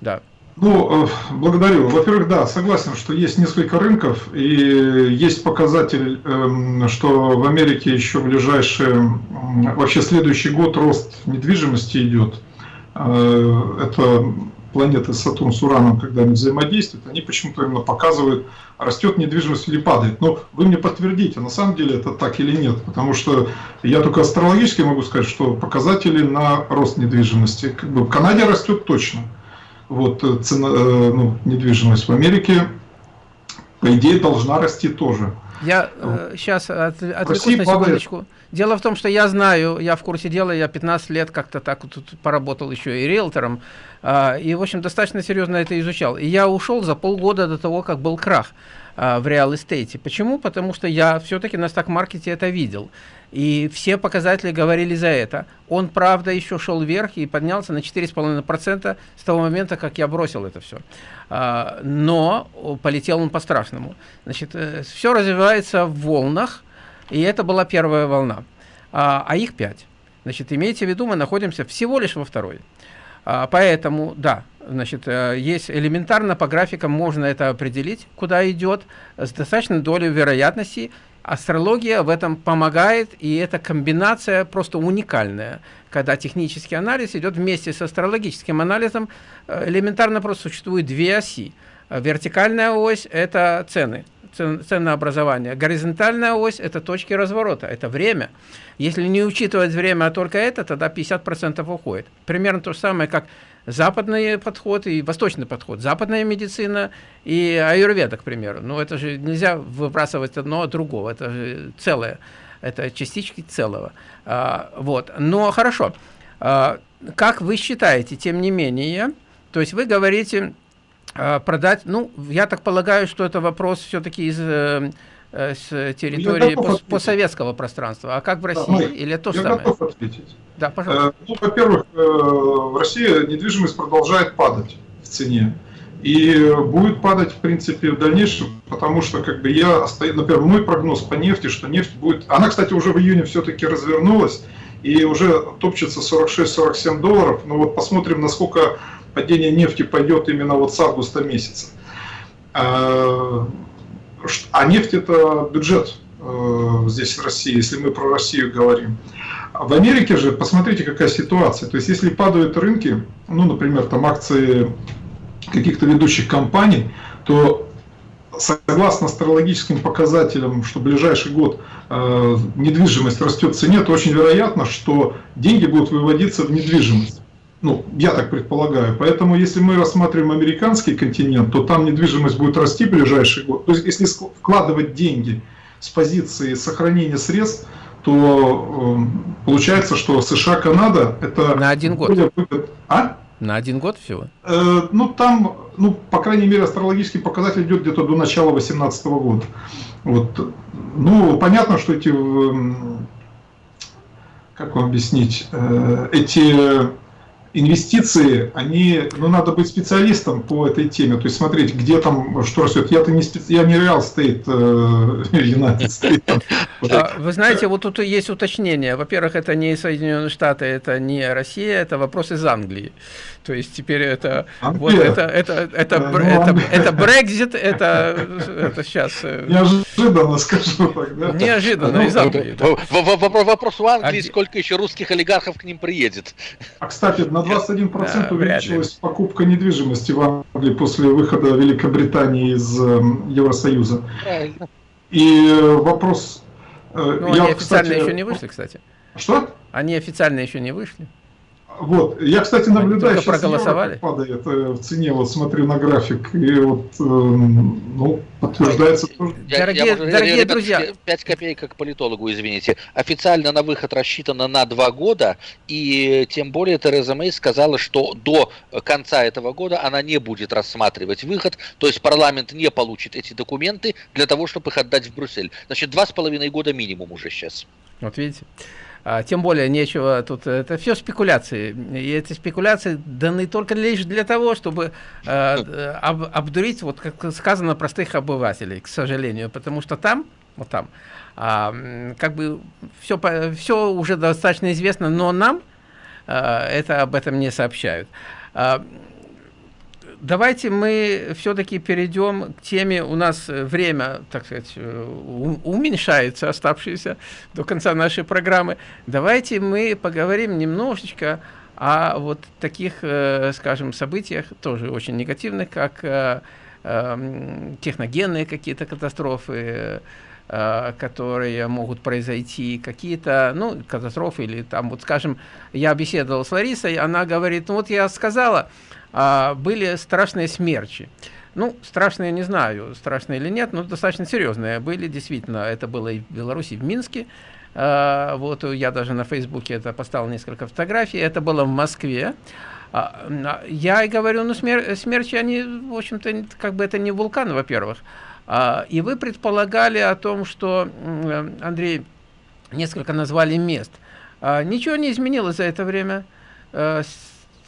Speaker 2: Да.
Speaker 3: Ну, э, благодарю. Во-первых, да, согласен, что есть несколько рынков, и есть показатель, эм, что в Америке еще ближайший, вообще следующий год рост недвижимости идет. Это планеты Сатурн с Ураном, когда они взаимодействуют, они почему-то именно показывают, растет недвижимость или падает. Но вы мне подтвердите, на самом деле это так или нет, потому что я только астрологически могу сказать, что показатели на рост недвижимости. Как бы в Канаде растет точно. Вот э, цена, э, ну, недвижимость в Америке, по идее, должна расти тоже.
Speaker 2: Я э, сейчас от, отвлекусь на секундочку. Падает. Дело в том, что я знаю, я в курсе дела, я 15 лет как-то так вот тут поработал еще и риэлтором, э, и, в общем, достаточно серьезно это изучал. И я ушел за полгода до того, как был крах э, в реал-эстейте. Почему? Потому что я все-таки на стак-маркете это видел. И все показатели говорили за это. Он, правда, еще шел вверх и поднялся на 4,5% с того момента, как я бросил это все. А, но полетел он по-страшному. Значит, э, все развивается в волнах, и это была первая волна. А, а их пять. Значит, имейте в виду, мы находимся всего лишь во второй. А, поэтому, да, значит, э, есть элементарно по графикам можно это определить, куда идет, с достаточной долей вероятности, Астрология в этом помогает, и эта комбинация просто уникальная, когда технический анализ идет вместе с астрологическим анализом. Э, элементарно просто существует две оси. Вертикальная ось – это цены, ценообразование. Горизонтальная ось – это точки разворота, это время. Если не учитывать время, а только это, тогда 50% уходит. Примерно то же самое, как западный подход и восточный подход. Западная медицина и аюрведа, к примеру. Но это же нельзя выбрасывать одно от другого. Это же целое. Это частички целого. А, вот. Но хорошо. А, как вы считаете, тем не менее, то есть вы говорите продать, ну, я так полагаю, что это вопрос все-таки из э, э с территории постсоветского пространства. А как в России? Да, Или то я самое? Готов ответить.
Speaker 3: Да, пожалуйста. Э, ну, во-первых, э, в России недвижимость продолжает падать в цене. И будет падать, в принципе, в дальнейшем, потому что, как бы, я, например, мой прогноз по нефти, что нефть будет... Она, кстати, уже в июне все-таки развернулась, и уже топчется 46-47 долларов. Но вот посмотрим, насколько падение нефти пойдет именно вот с августа месяца. А, а нефть это бюджет э, здесь в России, если мы про Россию говорим. В Америке же, посмотрите, какая ситуация. То есть, если падают рынки, ну, например, там акции каких-то ведущих компаний, то согласно астрологическим показателям, что в ближайший год э, недвижимость растет в цене, то очень вероятно, что деньги будут выводиться в недвижимость. Ну, я так предполагаю. Поэтому, если мы рассматриваем американский континент, то там недвижимость будет расти в ближайший год. То есть, если вкладывать деньги с позиции сохранения средств, то э, получается, что США-Канада это...
Speaker 2: На один год. Выгод... А? На один год всего?
Speaker 3: Э, ну, там, ну, по крайней мере, астрологический показатель идет где-то до начала 2018 года. Вот. Ну, понятно, что эти, как вам объяснить, э, эти инвестиции, они, ну, надо быть специалистом по этой теме, то есть смотреть, где там, что растет. Я-то не, специ... я не Real Estate, э, United States.
Speaker 2: А, вы знаете, вот тут есть уточнение. Во-первых, это не Соединенные Штаты, это не Россия, это вопрос из Англии. То есть теперь это Англия. вот это это это ну, это, это Brexit, это это сейчас
Speaker 3: э, неожиданно скажу
Speaker 2: так, да? Неожиданно ну, из Англии.
Speaker 1: Вопрос у Англии, а сколько еще русских олигархов к ним приедет?
Speaker 3: А кстати, на 21% да, увеличилась покупка недвижимости в Англии после выхода Великобритании из эм, Евросоюза. Правильно. И э, вопрос...
Speaker 2: Э, ну, я, они официально кстати, еще не вышли, кстати.
Speaker 3: Что?
Speaker 2: Они официально еще не вышли.
Speaker 3: Вот. Я, кстати, наблюдаю,
Speaker 2: сейчас проголосовали?
Speaker 3: падает э, в цене, вот смотрю на график, и вот, э, ну, подтверждается тоже.
Speaker 1: Дорогие, я, дорогие ребят, друзья. 5 копеек как политологу, извините. Официально на выход рассчитано на 2 года, и тем более Тереза Мэй сказала, что до конца этого года она не будет рассматривать выход, то есть парламент не получит эти документы для того, чтобы их отдать в Брюссель. Значит, два с половиной года минимум уже сейчас.
Speaker 2: Вот видите. А, тем более нечего тут, это все спекуляции. И эти спекуляции даны только лишь для того, чтобы э, об, обдурить, вот как сказано, простых обывателей, к сожалению. Потому что там, вот там, э, как бы все, все уже достаточно известно, но нам э, это об этом не сообщают. Давайте мы все-таки перейдем к теме, у нас время, так сказать, э, уменьшается, оставшееся до конца нашей программы. Давайте мы поговорим немножечко о вот таких, э, скажем, событиях, тоже очень негативных, как э, эм, техногенные какие-то катастрофы, которые могут произойти, какие-то, ну, катастрофы или там, вот, скажем, я беседовал с Ларисой, она говорит, ну, вот я сказала, а, были страшные смерчи. Ну, страшные, не знаю, страшные или нет, но достаточно серьезные были, действительно. Это было и в Беларуси, и в Минске. А, вот я даже на Фейсбуке это поставил несколько фотографий. Это было в Москве. А, я и говорю, ну, смер смерчи, они, в общем-то, как бы это не вулкан, во-первых. А, и вы предполагали о том, что, Андрей, несколько назвали мест. А, ничего не изменилось за это время. А,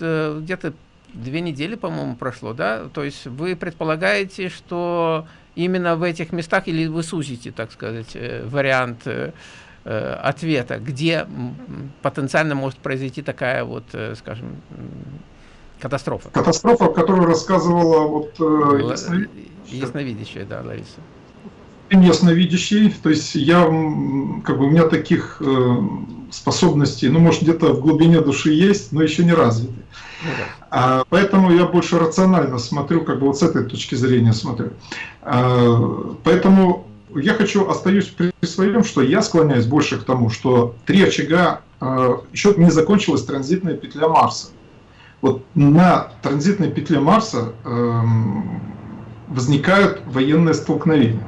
Speaker 2: э, где-то две недели, по-моему, прошло, да? То есть вы предполагаете, что именно в этих местах, или вы сузите, так сказать, э, вариант э, э, ответа, где потенциально может произойти такая вот, скажем, катастрофа?
Speaker 3: Катастрофа, которую рассказывала вот
Speaker 2: ясновидящая. ясновидящая, да, Лариса
Speaker 3: ясновидящий, то есть я, как бы у меня таких способностей, ну, может, где-то в глубине души есть, но еще не развиты. Ну, да. а, поэтому я больше рационально смотрю, как бы вот с этой точки зрения смотрю. А, поэтому я хочу, остаюсь при своем, что я склоняюсь больше к тому, что три очага, а, еще не закончилась транзитная петля Марса. Вот на транзитной петле Марса э, возникают военные столкновения.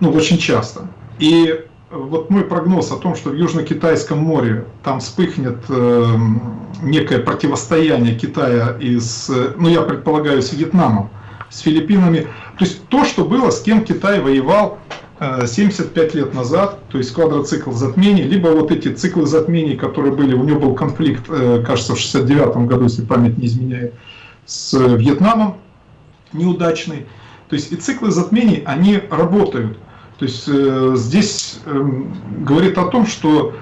Speaker 3: Ну, очень часто. И вот мой прогноз о том, что в Южно-Китайском море там вспыхнет э, некое противостояние Китая и с, ну я предполагаю, с Вьетнамом, с Филиппинами. То есть то, что было, с кем Китай воевал э, 75 лет назад, то есть квадроцикл затмений, либо вот эти циклы затмений, которые были, у него был конфликт, э, кажется, в 69 году, если память не изменяет, с Вьетнамом неудачный. То есть и циклы затмений, они работают. То есть э, здесь э, говорит о том, что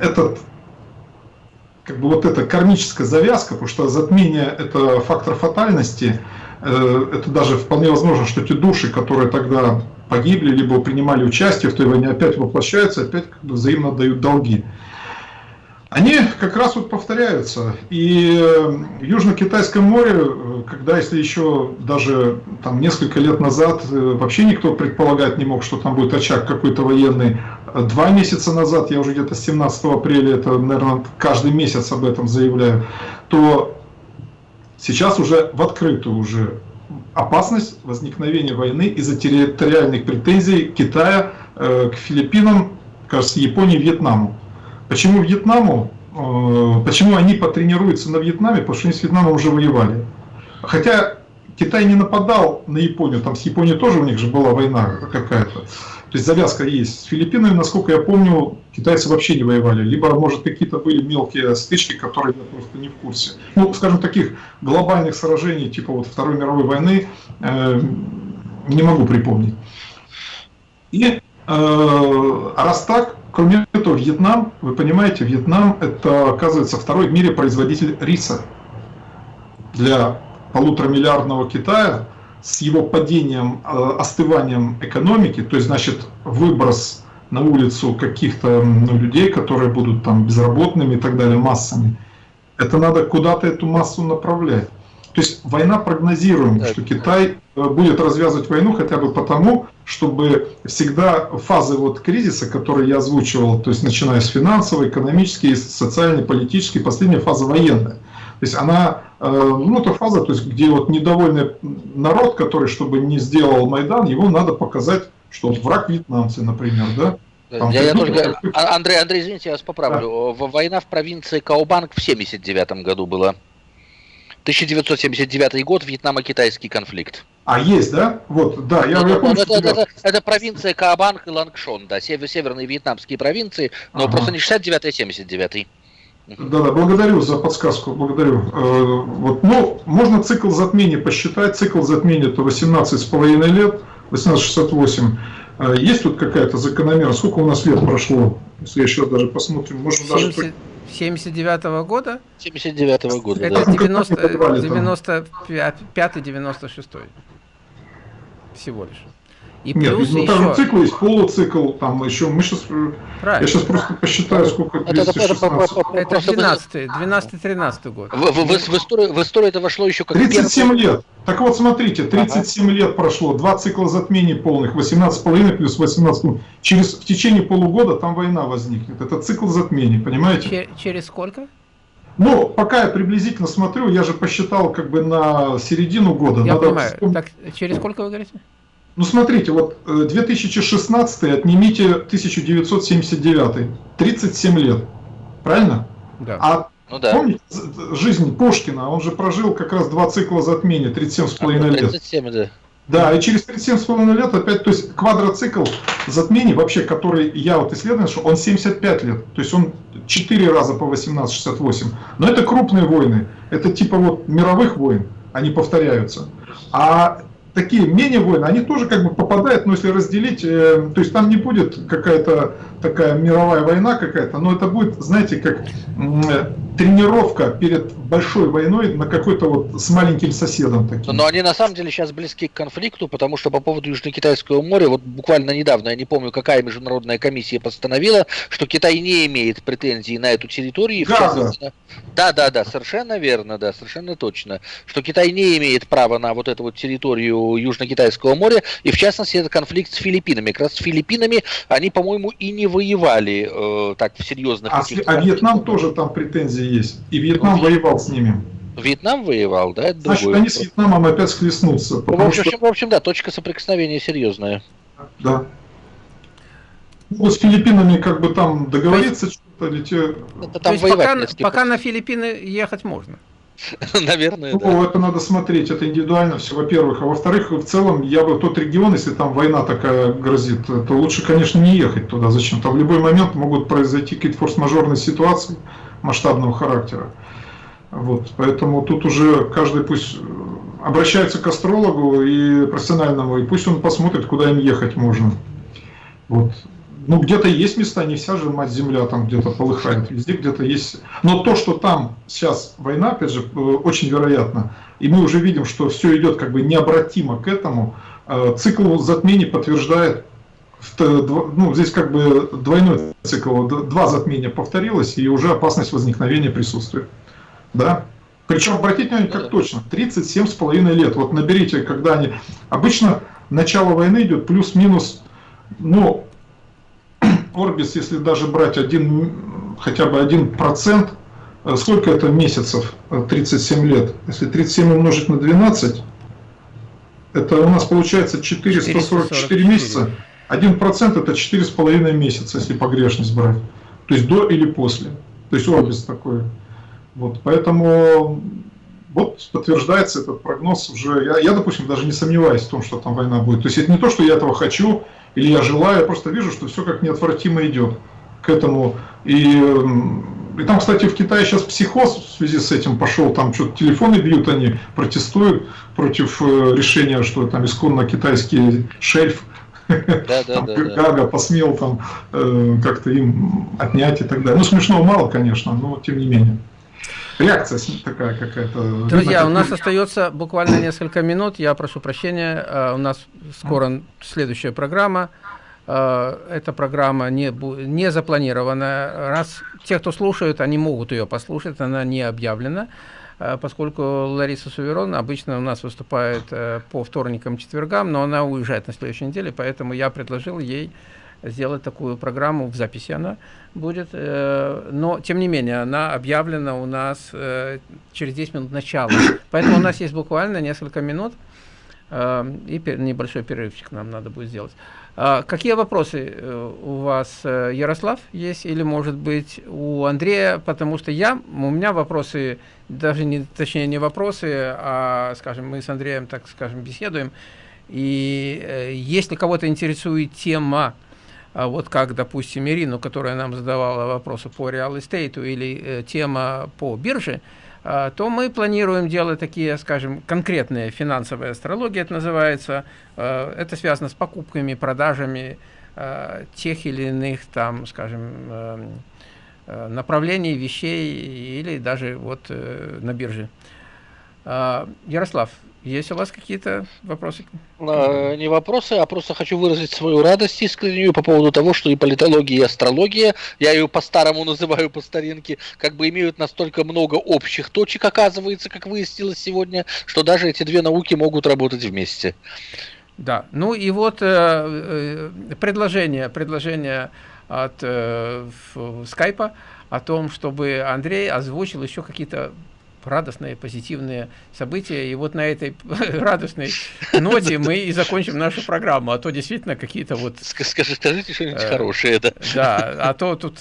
Speaker 3: этот как бы вот эта кармическая завязка, потому что затмение это фактор фатальности, э, это даже вполне возможно, что те души, которые тогда погибли, либо принимали участие в той войне, опять воплощаются, опять как бы взаимно дают долги. Они как раз вот повторяются. И в Южно-Китайском море, когда если еще даже там несколько лет назад вообще никто предполагать не мог, что там будет очаг какой-то военный, два месяца назад, я уже где-то 17 апреля, это, наверное, каждый месяц об этом заявляю, то сейчас уже в открытую уже опасность возникновения войны из-за территориальных претензий Китая э, к Филиппинам, кажется, Японии, Вьетнаму. Почему Вьетнаму? Э, почему они потренируются на Вьетнаме? Потому что они с Вьетнамом уже воевали. Хотя Китай не нападал на Японию, там с Японией тоже у них же была война какая-то. То есть завязка есть. С Филиппинами, насколько я помню, китайцы вообще не воевали. Либо, может, какие-то были мелкие стычки, которые я просто не в курсе. Ну, скажем, таких глобальных сражений, типа вот Второй мировой войны, э, не могу припомнить. И э, раз так, кроме этого, Вьетнам, вы понимаете, Вьетнам это, оказывается, второй в мире производитель риса. Для полуторамиллиардного Китая с его падением, э, остыванием экономики, то есть, значит, выброс на улицу каких-то ну, людей, которые будут там безработными и так далее, массами, это надо куда-то эту массу направлять. То есть война прогнозируем, что Китай э, будет развязывать войну хотя бы потому, чтобы всегда фазы вот кризиса, которые я озвучивал, то есть начиная с финансовой, экономической, социальной, политической, последняя фаза военная. То есть она, э, ну это фаза, то есть где вот недовольный народ, который, чтобы не сделал Майдан, его надо показать, что вот враг вьетнамцы, например, да?
Speaker 1: Там, я, я тоже, а, Андрей, Андрей, извините, я вас поправлю. Да. Война в провинции Каобанг в 79 году была. 1979 год, Вьетнамо-китайский конфликт.
Speaker 3: А, есть, да? Вот, да, я,
Speaker 1: это,
Speaker 3: я помню,
Speaker 1: это, это, это, это провинция Каобанг и Лангшон, да, север, северные вьетнамские провинции, но ага. просто не 69 а 79
Speaker 3: да-да, благодарю за подсказку, благодарю. Э, вот, ну, можно цикл затмения посчитать. Цикл затмения это 18,5 лет, 1868. Э, есть тут какая-то закономерность? Сколько у нас лет прошло? Если еще даже посмотрим, можно
Speaker 2: 70, даже... 79 -го года?
Speaker 1: 79 -го года,
Speaker 2: Это да. 95-96 всего лишь.
Speaker 3: И Нет, плюс ну, еще... там цикл есть, полуцикл, там еще, мы сейчас, Правильно. я сейчас просто посчитаю, сколько 216.
Speaker 2: Это, 12 12-13 год.
Speaker 1: В, в, в, в, историю, в историю это вошло еще как
Speaker 3: 37 первый... лет. Так вот, смотрите, 37 ага. лет прошло, два цикла затмений полных, 18,5 плюс 18. Через, в течение полугода там война возникнет. Это цикл затмений, понимаете?
Speaker 2: Чер через сколько?
Speaker 3: Ну, пока я приблизительно смотрю, я же посчитал как бы на середину года.
Speaker 2: Я Надо понимаю. Вспомнить... Так, через сколько вы говорите?
Speaker 3: Ну смотрите, вот 2016 э, отнимите 1979, 37 лет, правильно?
Speaker 2: Да.
Speaker 3: А
Speaker 1: ну, да.
Speaker 3: помните жизнь Пушкина, он же прожил как раз два цикла затмения, 37,5 а, ну, лет. 37, да. Да, и через 37,5 лет опять, то есть квадроцикл затмений, вообще, который я вот исследовал, что он 75 лет, то есть он 4 раза по 18-68. Но это крупные войны, это типа вот мировых войн, они повторяются. А такие менее войны, они тоже как бы попадают, но если разделить, э, то есть там не будет какая-то такая мировая война какая-то, но это будет, знаете, как э, тренировка перед большой войной на какой-то вот с маленьким соседом. Таким.
Speaker 1: Но они на самом деле сейчас близки к конфликту, потому что по поводу Южно-Китайского моря, вот буквально недавно, я не помню, какая международная комиссия постановила, что Китай не имеет претензий на эту территорию.
Speaker 3: Газа.
Speaker 1: Да, да, да, совершенно верно, да, совершенно точно, что Китай не имеет права на вот эту вот территорию Южно-Китайского моря, и в частности это конфликт с Филиппинами. Как раз с Филиппинами они, по-моему, и не воевали э, так в серьезных...
Speaker 3: А, а Вьетнам тоже там претензии есть, и Вьетнам ну, воевал с ними.
Speaker 1: Вьетнам воевал, да? Это
Speaker 3: Значит, другое. они с Вьетнамом опять схлестнутся.
Speaker 1: Ну, в, общем, что... в общем, да, точка соприкосновения серьезная.
Speaker 3: Да. Ну, с Филиппинами как бы там договориться что-то или те...
Speaker 2: Это там То есть пока, пока на Филиппины ехать можно?
Speaker 1: Наверное,
Speaker 3: ну, да. это надо смотреть, это индивидуально все, во-первых. А во-вторых, в целом, я бы тот регион, если там война такая грозит, то лучше, конечно, не ехать туда. Зачем? Там в любой момент могут произойти какие-то форс-мажорные ситуации масштабного характера. Вот, поэтому тут уже каждый пусть обращается к астрологу и профессиональному, и пусть он посмотрит, куда им ехать можно. Вот ну, где-то есть места, не вся же мать земля там где-то полыхает, везде где-то есть. Но то, что там сейчас война, опять же, э, очень вероятно, и мы уже видим, что все идет как бы необратимо к этому, э, цикл затмений подтверждает ну, здесь как бы двойной цикл, два затмения повторилось, и уже опасность возникновения присутствует. Да? Причем, обратите внимание, как точно, 37,5 лет. Вот наберите, когда они... Обычно начало войны идет плюс-минус, ну, Орбис, если даже брать один, хотя бы один процент, э, сколько это месяцев, 37 лет? Если 37 умножить на 12, это у нас получается 444 месяца. 1% это 4,5 месяца, если погрешность брать. То есть до или после. То есть Орбис такой. Вот, поэтому вот подтверждается этот прогноз уже. Я, я, допустим, даже не сомневаюсь в том, что там война будет. То есть это не то, что я этого хочу или я желаю, я просто вижу, что все как неотвратимо идет к этому. И, и там, кстати, в Китае сейчас психоз в связи с этим пошел, там что-то телефоны бьют, они протестуют против э, решения, что там исконно китайский шельф да, да, да, Гага посмел там э, как-то им отнять и так далее. Ну, смешного мало, конечно, но тем не менее. Реакция такая какая-то.
Speaker 2: Друзья, у нас остается буквально несколько минут. Я прошу прощения. Э, у нас скоро следующая программа. Э, эта программа не, не запланирована. Раз те, кто слушают, они могут ее послушать, она не объявлена. Э, поскольку Лариса Суверон обычно у нас выступает по вторникам, четвергам, но она уезжает на следующей неделе, поэтому я предложил ей сделать такую программу, в записи она будет, э, но тем не менее она объявлена у нас э, через 10 минут начала, поэтому у нас есть буквально несколько минут э, и небольшой перерывчик нам надо будет сделать. А какие вопросы у вас, Ярослав, есть или может быть у Андрея, потому что я, у меня вопросы, даже не, точнее не вопросы, а, скажем, мы с Андреем, так скажем, беседуем, и если кого-то интересует тема, вот как, допустим, Ирину, которая нам задавала вопросы по реал эстейту или э, тема по бирже, э, то мы планируем делать такие, скажем, конкретные финансовые астрологии, это называется. Э, это связано с покупками, продажами э, тех или иных, там, скажем, направлений, вещей или даже вот на бирже. Э, Ярослав, есть у вас какие-то вопросы?
Speaker 1: А, не вопросы, а просто хочу выразить свою радость искреннюю по поводу того, что и политология, и астрология, я ее по-старому называю по старинке, как бы имеют настолько много общих точек, оказывается, как выяснилось сегодня, что даже эти две науки могут работать вместе.
Speaker 2: Да, ну и вот э, э, предложение, предложение от э, скайпа о том, чтобы Андрей озвучил еще какие-то радостные, позитивные события. И вот на этой радостной ноте мы и закончим нашу программу. А то действительно какие-то вот...
Speaker 1: Скажи, скажите что-нибудь э, хорошее. Да.
Speaker 2: да, а то тут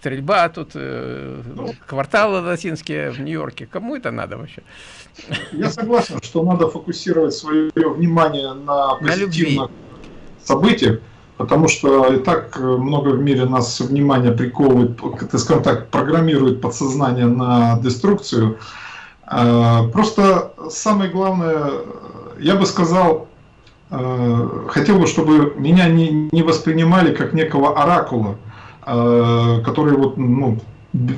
Speaker 2: стрельба, тут э, кварталы латинские в Нью-Йорке. Кому это надо вообще?
Speaker 3: Я согласен, что надо фокусировать свое внимание на позитивных на событиях, потому что и так э, много в мире нас внимание приковывает, скажем так, программирует подсознание на деструкцию. А, просто самое главное, я бы сказал, э, хотел бы, чтобы меня не, не воспринимали как некого оракула, э, который вот, ну,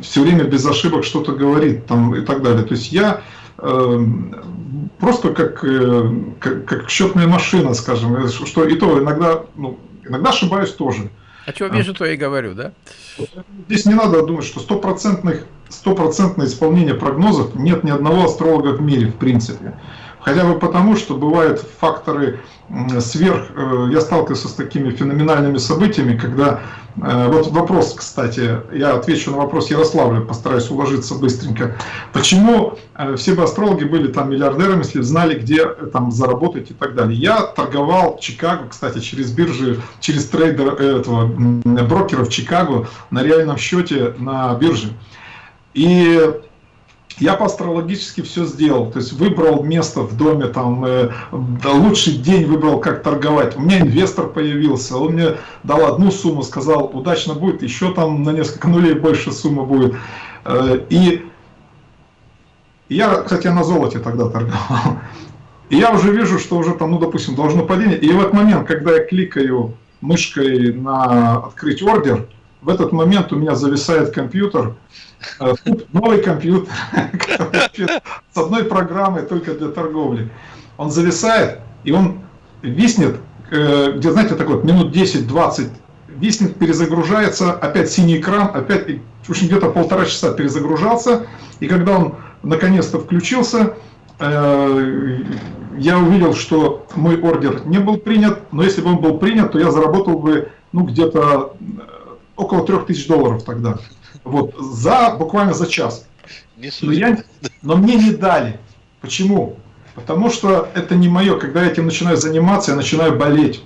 Speaker 3: все время без ошибок что-то говорит там, и так далее. То есть я просто как, как, как счетная машина, скажем, что и то иногда ну, Иногда ошибаюсь тоже.
Speaker 2: А что вижу, то и говорю, да?
Speaker 3: Здесь не надо думать, что стопроцентное исполнение прогнозов нет ни одного астролога в мире, в принципе. Хотя бы потому, что бывают факторы сверх... Э, я сталкивался с такими феноменальными событиями, когда... Э, вот вопрос, кстати, я отвечу на вопрос Ярославля, постараюсь уложиться быстренько. Почему э, все бы астрологи были там миллиардерами, если знали, где там заработать и так далее? Я торговал в Чикаго, кстати, через биржи, через трейдер этого брокера в Чикаго на реальном счете на бирже. И я по астрологически все сделал, то есть выбрал место в доме, там, э, лучший день выбрал, как торговать. У меня инвестор появился, он мне дал одну сумму, сказал, удачно будет, еще там на несколько нулей больше сумма будет. Э, и я, кстати, на золоте тогда торговал. И я уже вижу, что уже там, ну, допустим, должно падение. И в этот момент, когда я кликаю мышкой на открыть ордер, в этот момент у меня зависает компьютер, э, новый компьютер с одной программой только для торговли. Он зависает, и он виснет э, где, знаете, так вот, минут 10-20 виснет, перезагружается, опять синий экран, опять, общем, где-то полтора часа перезагружался, и когда он наконец-то включился, э, я увидел, что мой ордер не был принят, но если бы он был принят, то я заработал бы, ну, где-то около 3000 долларов тогда. Вот, за, буквально за час. Но, я, но мне не дали. Почему? Потому что это не мое. Когда я этим начинаю заниматься, я начинаю болеть.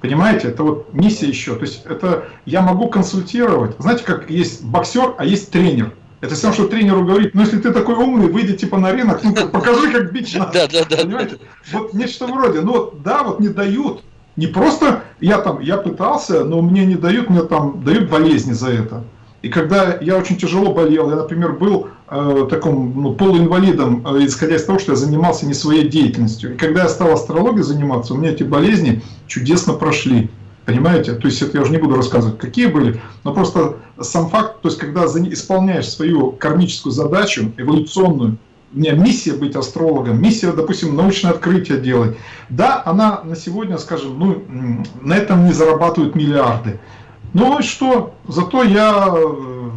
Speaker 3: Понимаете, это вот миссия еще. То есть это я могу консультировать. Знаете, как есть боксер, а есть тренер. Это все, что тренеру говорит, ну если ты такой умный, выйди типа на рынок, ну покажи, как бить надо. Да, да, да. Понимаете? Вот нечто вроде, ну да, вот не дают. Не просто я там, я пытался, но мне не дают, мне там дают болезни за это. И когда я очень тяжело болел, я, например, был э, таком ну, полуинвалидом, э, исходя из того, что я занимался не своей деятельностью. И когда я стал астрологией заниматься, у меня эти болезни чудесно прошли. Понимаете? То есть это я уже не буду рассказывать, какие были, но просто сам факт, то есть когда исполняешь свою кармическую задачу, эволюционную, меня миссия быть астрологом, миссия, допустим, научное открытие делать. Да, она на сегодня, скажем, ну, на этом не зарабатывают миллиарды. Ну и что? Зато я э,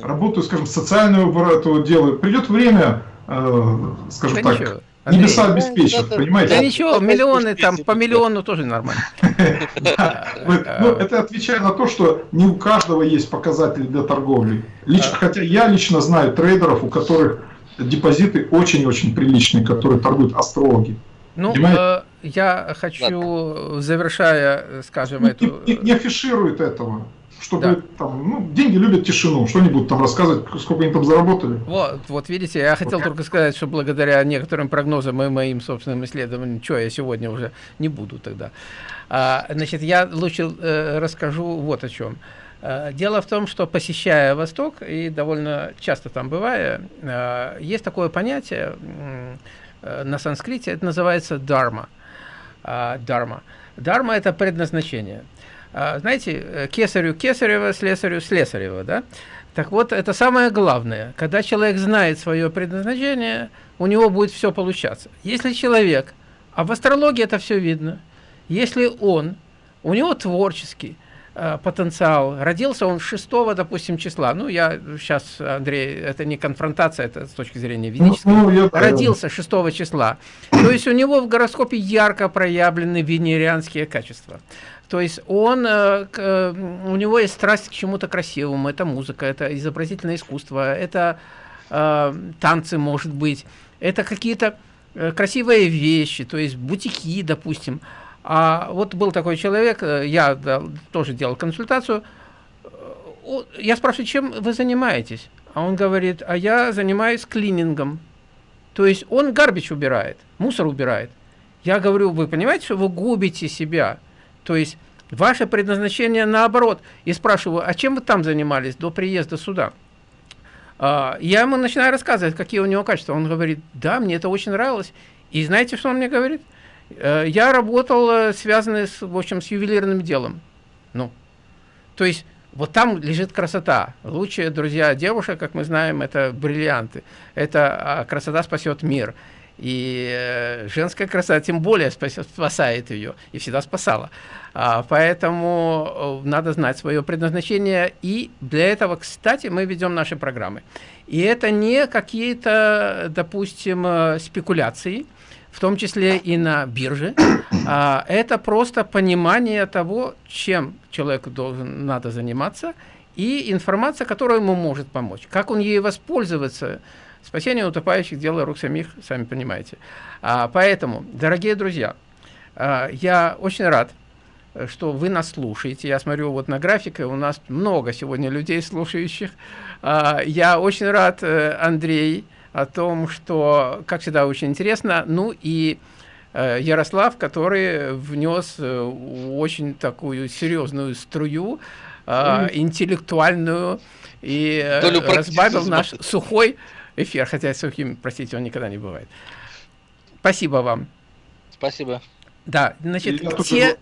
Speaker 3: работаю, скажем, социальную эту делаю. Придет время, э, скажем да так, ничего. небеса обеспечат, да, понимаете?
Speaker 2: Да ничего, миллионы там, по миллиону тоже нормально.
Speaker 3: Ну, это отвечая на то, что не у каждого есть показатели для торговли. Хотя я лично знаю трейдеров, у которых депозиты очень-очень приличные, которые торгуют астрологи.
Speaker 2: Ну, э, я хочу, завершая, скажем,
Speaker 3: не,
Speaker 2: эту...
Speaker 3: Не, не афишируют этого. Чтобы да. там, ну, деньги любят тишину, что они будут там рассказывать, сколько они там заработали.
Speaker 2: Вот, вот видите, я хотел вот. только сказать, что благодаря некоторым прогнозам и моим собственным исследованиям, что я сегодня уже не буду тогда. А, значит, я лучше э, расскажу вот о чем. А, дело в том, что посещая Восток, и довольно часто там бывая, э, есть такое понятие, Э, на санскрите это называется дарма. Дарма. Дарма – это предназначение. Знаете, э, кесарю кесарева, слесарю слесарева, да? Так вот, это самое главное. Когда человек знает свое предназначение, у него будет все получаться. Если человек, а в астрологии это все видно, если он, у него творческий, Э, потенциал. Родился он 6, допустим, числа. Ну, я сейчас, Андрей, это не конфронтация, это с точки зрения ну, ведической. Ну, я Родился 6 числа. То есть у него в гороскопе ярко проявлены венерианские качества. То есть он, э, э, у него есть страсть к чему-то красивому. Это музыка, это изобразительное искусство, это танцы, может быть. Это какие-то красивые вещи, то есть бутики, допустим. А вот был такой человек, э, я тоже делал консультацию, э, я спрашиваю, чем вы занимаетесь? А он говорит, а я занимаюсь клинингом. То есть он гарбич убирает, мусор убирает. Я говорю, вы понимаете, что вы губите себя? То есть ваше предназначение наоборот. И спрашиваю, а чем вы там занимались до приезда сюда? А, я ему начинаю рассказывать, какие у него качества. Он говорит, да, мне это очень нравилось. И знаете, что он мне говорит? Э, я работал, э, связанный с, в общем, с ювелирным делом. Ну, то есть вот там лежит красота. Лучшие друзья девушек, как мы знаем, это бриллианты. Это а, красота спасет мир. И э, женская красота тем более спасет, спасает ее и всегда спасала. А, поэтому надо знать свое предназначение. И для этого, кстати, мы ведем наши программы. И это не какие-то, допустим, спекуляции, в том числе и на бирже, а, это просто понимание того, чем человеку должен, надо заниматься, и информация, которая ему может помочь. Как он ей воспользоваться, спасение утопающих – дело рук самих, сами понимаете. А, поэтому, дорогие друзья, а, я очень рад, что вы нас слушаете. Я смотрю вот на графике, у нас много сегодня людей слушающих. А, я очень рад, э, Андрей, о том, что, как всегда, очень интересно. Ну и э, Ярослав, который внес э, очень такую серьезную струю, э, интеллектуальную, и э, разбавил наш сухой эфир, хотя сухим, простите, он никогда не бывает. Спасибо вам.
Speaker 1: Спасибо.
Speaker 2: Да, значит, те...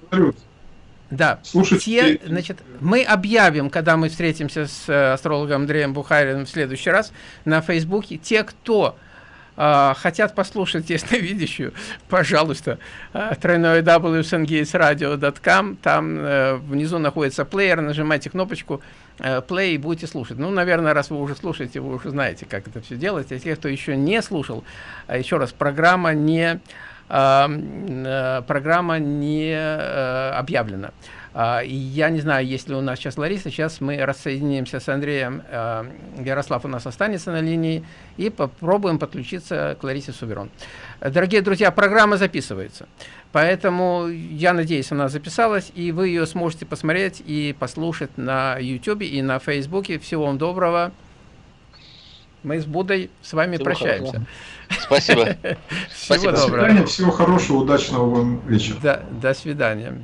Speaker 2: Да, Слушайте, те, значит, мы объявим, когда мы встретимся с э, астрологом Андреем Бухариным в следующий раз на Фейсбуке, те, кто э, э, хотят послушать ясновидящую, пожалуйста, э, тройное www.sungatesradio.com, там э, внизу находится плеер, нажимайте кнопочку э, play и будете слушать. Ну, наверное, раз вы уже слушаете, вы уже знаете, как это все делать. А те, кто еще не слушал, э, еще раз, программа не, э, э, программа не э, объявлена. Uh, и я не знаю, есть ли у нас сейчас Лариса. Сейчас мы рассоединимся с Андреем. Ярослав у нас останется на линии. И попробуем подключиться к Ларисе Суберон. Дорогие друзья, программа записывается. Поэтому я надеюсь, она записалась. И вы ее сможете посмотреть и послушать на YouTube и на Фейсбуке. Всего вам доброго. Мы с Будой с вами Всего прощаемся.
Speaker 1: Хорошо. Спасибо.
Speaker 3: Всего доброго. Всего хорошего, удачного вам вечера.
Speaker 2: До, до свидания.